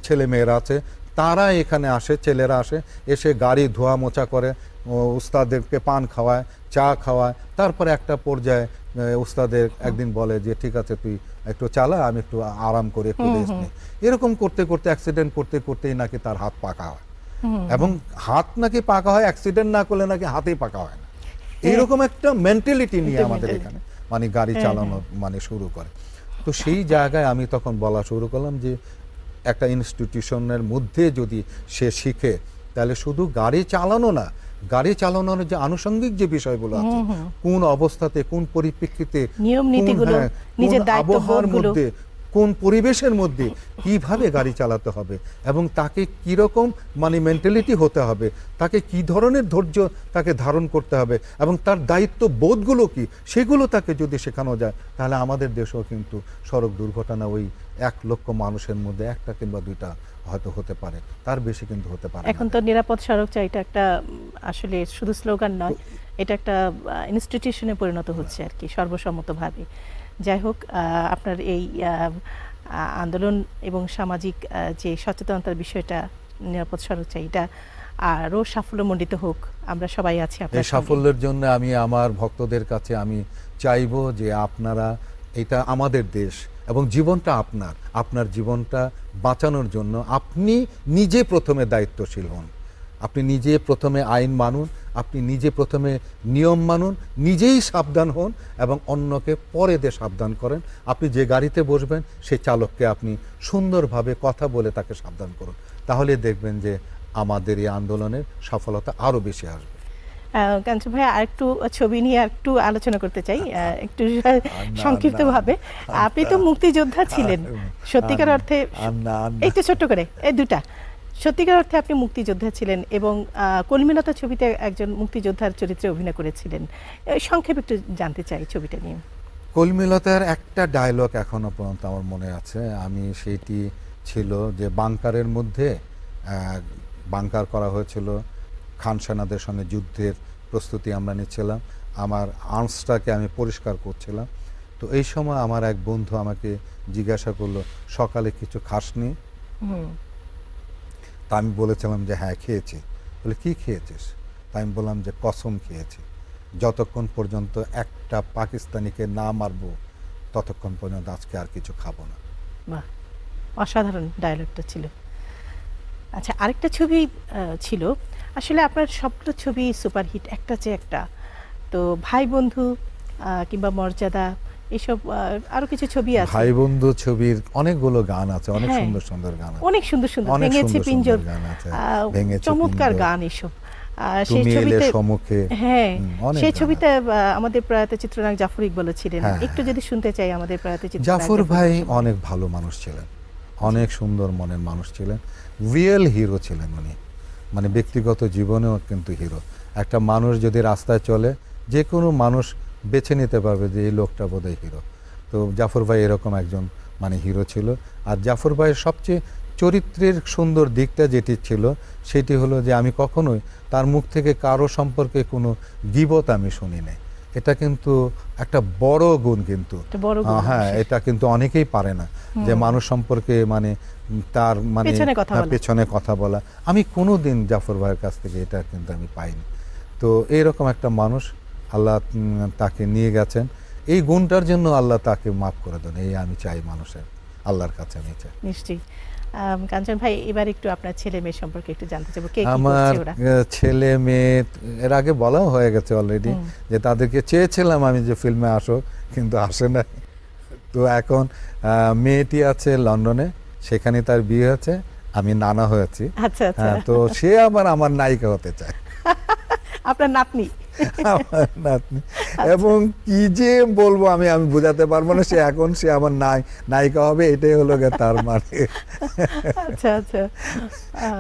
ছেলে মেয়েরা আছে তারা এখানে আসে ছেলেরা আসে এসে গাড়ি ধোয়া মোছা করে উস্তাদেরকে পান খাওয়ায় চা খাওয়ায় তারপরে একটা পর্যায়ে উস্তাদের একদিন বলে যে ঠিক আছে তুই একটু চালা আমি একটু আরাম করে একটু রেস্ট নিই এরকম করতে করতে অ্যাক্সিডেন্ট করতে করতেই নাকি তার হাত পাকা হয়। এবং হাত নাকি পাকা হয় অ্যাক্সিডেন্ট না করলে নাকি হাতেই পাকা হয় না। এরকম একটা মেন্টালিটি নিয়ে আমাদের এখানে। মানে গাড়ি হ্যাঁ, চালানো মানে শুরু করে। তো সেই জায়গায় আমি তখন বলা শুরু করলাম যে একটা ইনস্টিটিউশনের মধ্যে যদি সে শিখে তাহলে শুধু গাড়ি চালানো না গাড়ি চালানোর যে আনুষঙ্গিক যে বিষয়গুলো আছে কোন অবস্থাতে কোন পরিপ্রেক্ষিতে হ্যাঁ, আবহাওয়ার মধ্যে কোন পরিবেশের মধ্যে কীভাবে গাড়ি চালাতে হবে এবং তাকে কীরকম মানে মেন্টালিটি হতে হবে তাকে কি ধরনের ধৈর্য তাকে ধারণ করতে হবে এবং তার দায়িত্ব বোধগুলো কি সেগুলো তাকে যদি শেখানো যায় তাহলে আমাদের দেশেও কিন্তু সড়ক দুর্ঘটনা ওই এক লক্ষ মানুষের মধ্যে একটা কিংবা দুইটা হয়তো হতে পারে তার বেশি কিন্তু হতে পারে এখন। তো নিরাপদ সড়ক চাই এটা একটা আসলে শুধু স্লোগান নয় এটা একটা ইনস্টিটিউশনে পরিণত হচ্ছে আর কি সর্বসম্মতভাবে যাই হোক আপনার এই আন্দোলন এবং সামাজিক যে সচেতনতার বিষয়টা নিরাপদ সড়ক চাই এটা আরও সাফল্যমণ্ডিত হোক আমরা সবাই আছি আপনার সাফল্যের জন্য আমি আমার ভক্তদের কাছে আমি চাইব যে আপনারা এটা আমাদের দেশ এবং জীবনটা আপনার আপনার জীবনটা বাঁচানোর জন্য আপনি নিজে প্রথমে দায়িত্বশীল হন। আপনি নিজে প্রথমে আইন মানুন আপনি নিজে প্রথমে নিয়ম মানুন নিজেই সাবধান হন এবং অন্যকে পরে দিয়ে সাবধান করেন। আপনি যে গাড়িতে বসবেন সেই চালককে আপনি সুন্দরভাবে কথা বলে তাকে সাবধান করুন। তাহলে দেখবেন যে আমাদের এই আন্দোলনের সফলতা আরও বেশি আসবে। কাঞ্চন ভাই আরেকটু ছবি নিয়ে একটু আলোচনা করতে চাই। একটু সংক্ষিপ্ত ভাবে আপনি তো মুক্তিযোদ্ধা ছিলেন। সত্যিকার অর্থে তো ছোট্ট করে এই দুটা। সত্যিকার অর্থে আপনি মুক্তিযোদ্ধা ছিলেন এবং কলমিলতা ছবিতে একজন মুক্তিযোদ্ধার চরিত্রে অভিনয় করেছিলেন। এই সংক্ষেপে একটু জানতে চাই ছবিটা নিয়ে। কলমিলতার একটা ডায়লগ এখনও পর্যন্ত আমার মনে আছে। আমি সেইটি ছিল যে বাংকারের মধ্যে বাংকার করা হয়েছিল। খান সেনাদের সঙ্গে যুদ্ধের প্রস্তুতি আমরা নিচ্ছিলাম। আমার আর্মসটাকে আমি পরিষ্কার করছিলাম। তো এই সময় আমার এক বন্ধু আমাকে জিজ্ঞাসা করল সকালে কিছু খাসনি? আমি বলেছিলাম যে হ্যাঁ খেয়েছি। বলে, কি খেয়েছিস? তা আমি বললাম যে, কসম খেয়েছি। যতক্ষণ পর্যন্ত একটা পাকিস্তানিকে না মারবো, ততক্ষণ পর্যন্ত আজকে আর কিছু খাব না। অসাধারণ ডায়লগটা ছিল। আচ্ছা আরেকটা ছবি ছিল। আসলে আপনার সবগুলো ছবি, সুপারহিট, একটা চেয়ে একটা। তো ভাই বন্ধু কিংবা মর্যাদা এসব আরও কিছু ছবি আছে। ভাই বন্ধু ছবির অনেকগুলো গান আছে অনেক হ্যাঁ। সুন্দর সুন্দর গান আছে। অনেক সুন্দর সুন্দর ভেঙেছে পিঞ্জর। চমৎকার গান এসব। সেই ছবিতে হ্যাঁ সেই ছবিতে আমাদের প্রয়াত চিত্রনায়ক জাফর ইকবাল ছিলেন। হ্যাঁ, একটু যদি শুনতে চাই আমাদের প্রয়াত চিত্রনায়ক জাফর ভাই অনেক ভালো মানুষ ছিলেন অনেক সুন্দর মনের মানুষ ছিলেন রিয়েল হিরো ছিলেন উনি। মানে ব্যক্তিগত জীবনেও কিন্তু হিরো। একটা মানুষ যদি রাস্তায় চলে যে কোনো মানুষ বেছে নিতে পারবে যে এই লোকটা বোধহয় হিরো তো জাফর ভাই এরকম একজন মানে হিরো ছিল। আর জাফর ভাইয়ের সবচেয়ে চরিত্রের সুন্দর দিকটা যেটি ছিল সেটি হলো যে আমি কখনোই তার মুখ থেকে কারও সম্পর্কে কোনো গিবত আমি শুনি নাই। এটা কিন্তু একটা বড় গুণ কিন্তু। হ্যাঁ এটা কিন্তু অনেকেই পারে না যে মানুষ সম্পর্কে মানে তার মানে পেছনে কথা হ্যাঁ, বলা। পেছনে কথা বলা। আমি কোনো দিন জাফর ভাইয়ের কাছ থেকে এটা কিন্তু আমি পাইনি। তো এইরকম একটা মানুষ আল্লাহ তাকে নিয়ে গেছেন। এই গুণটার জন্য আল্লাহ তাকে মাফ করে দেন। এই আমি চাই মানুষের আল্লাহর কাছে আমি চাই। নিশ্চয়ই। কাঞ্চন ভাই এবার একটু আপনার ছেলে মেয়ে সম্পর্কে একটু জানতে চাইব। কে আমার ছেলে মেয়ে এর আগে বলাও হয়ে গেছে অলরেডি যে তাদেরকে চেয়েছিলাম আমি যে ফিল্মে আসো কিন্তু আসে না তো এখন মেয়েটি আছে লন্ডনে সেখানে তার বিয়ে হয়েছে আমি নানা হয়েছি। আচ্ছা আচ্ছা। হ্যাঁ তো সে আবার আমার নায়িকা হতে চায়। আপনার নাতনি? আমার নাতনি। এবং কি যে বলব আমি আমি বোঝাতে পারব না সে এখন সে আমার নাই নায়িকা হবে এটাই হলো গে তার মানে। আচ্ছা আচ্ছা।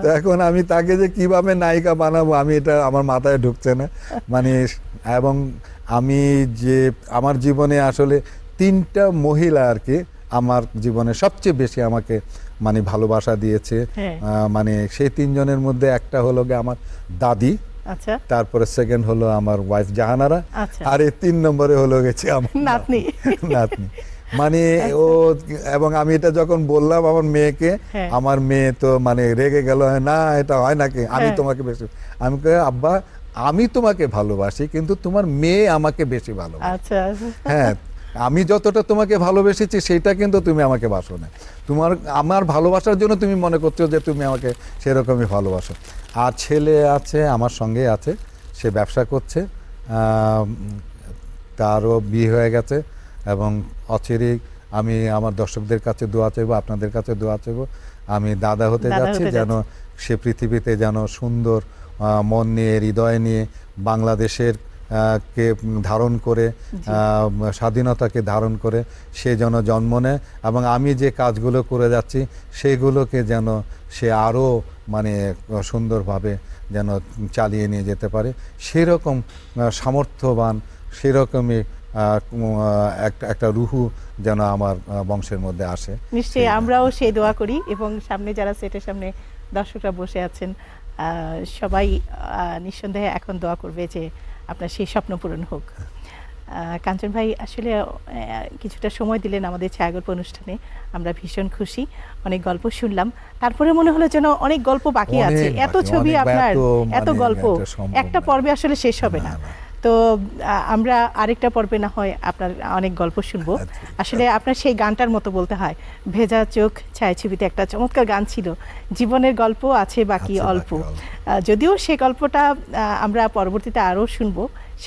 তো এখন আমি তাকে যে কীভাবে নায়িকা বানাবো আমি এটা আমার মাথায় ঢুকছে না। মানে এবং আমি যে আমার জীবনে আসলে তিনটা মহিলা আর কি আমার জীবনে সবচেয়ে বেশি আমাকে মানে ভালোবাসা দিয়েছে। হ্যাঁ। মানে সেই তিনজনের মধ্যে একটা হলো গিয়ে আমার দাদি আচ্ছা তারপরে সেকেন্ড হলো আমার ওয়াইফ জাহানারা আচ্ছা। আর এই তিন নম্বরে হলো গেছে আমার নাতনি। নাতনি মানে ও এবং আমি এটা যখন বললাম আমার মেয়েকে হ্যাঁ। আমার মেয়ে তো মানে রেগে গেল না এটা হয় নাকি আমি হ্যাঁ। তোমাকে বেশি আমি কই আব্বা আমি তোমাকে ভালোবাসি কিন্তু তোমার মেয়ে আমাকে বেশি ভালোবাসে আচ্ছা হ্যাঁ আমি যতটা তোমাকে ভালোবেসেছি সেটা কিন্তু তুমি আমাকে বাসো না। তোমার আমার ভালোবাসার জন্য তুমি মনে করছ যে তুমি আমাকে সেরকমই ভালোবাসো। আর ছেলে আছে আমার সঙ্গে আছে সে ব্যবসা করছে তারও বিয়ে হয়ে গেছে এবং অচিরেই আমি আমার দর্শকদের কাছে দোয়া চাইব আপনাদের কাছে দোয়া চাইব আমি দাদা হতে যাচ্ছি যেন সে পৃথিবীতে যেন সুন্দর মন নিয়ে হৃদয় নিয়ে বাংলাদেশের কে ধারণ করে স্বাধীনতাকে ধারণ করে সে যেন জন্ম নেয় এবং আমি যে কাজগুলো করে যাচ্ছি সেগুলোকে যেন সে আরও মানে সুন্দরভাবে যেন চালিয়ে নিয়ে যেতে পারে। সেরকম সামর্থ্যবান সেরকমই একটা একটা রুহু যেন আমার বংশের মধ্যে আসে। নিশ্চয়ই আমরাও সেই দোয়া করি এবং সামনে যারা সেটের সামনে দর্শকরা বসে আছেন সবাই নিঃসন্দেহে এখন দোয়া করবে যে আপনার সেই স্বপ্ন পূরণ হোক। কাঞ্চন ভাই আসলে কিছুটা সময় দিলেন আমাদের ছায়াগল্প অনুষ্ঠানে। আমরা ভীষণ খুশি অনেক গল্প শুনলাম। তারপরে মনে হলো যেন অনেক গল্প বাকি আছে। এত ছবি আপনার এত মানে গল্প একটা পর্বে আসলে শেষ হবে না। তো আমরা আরেকটা পর্বে না হয় আপনার অনেক গল্প শুনব। আচ্ছা। আসলে আপনার সেই গানটার মতো বলতে হয় ভেজা চোখ ছায়াছবিতে একটা চমৎকার গান ছিল জীবনের গল্প আছে বাকি অল্প। যদিও সে গল্পটা আমরা পরবর্তীতে আরও শুনব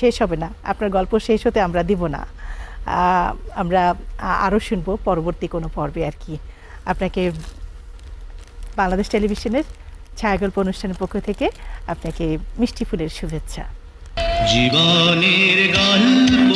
শেষ হবে না আপনার গল্প শেষ হতে আমরা দিব না। আমরা আরও শুনব পরবর্তী কোনো পর্বে আর কি। আপনাকে বাংলাদেশ টেলিভিশনের ছায়াগল্প অনুষ্ঠানের পক্ষ থেকে আপনাকে মিষ্টি ফুলের শুভেচ্ছা। জীবনের গল্প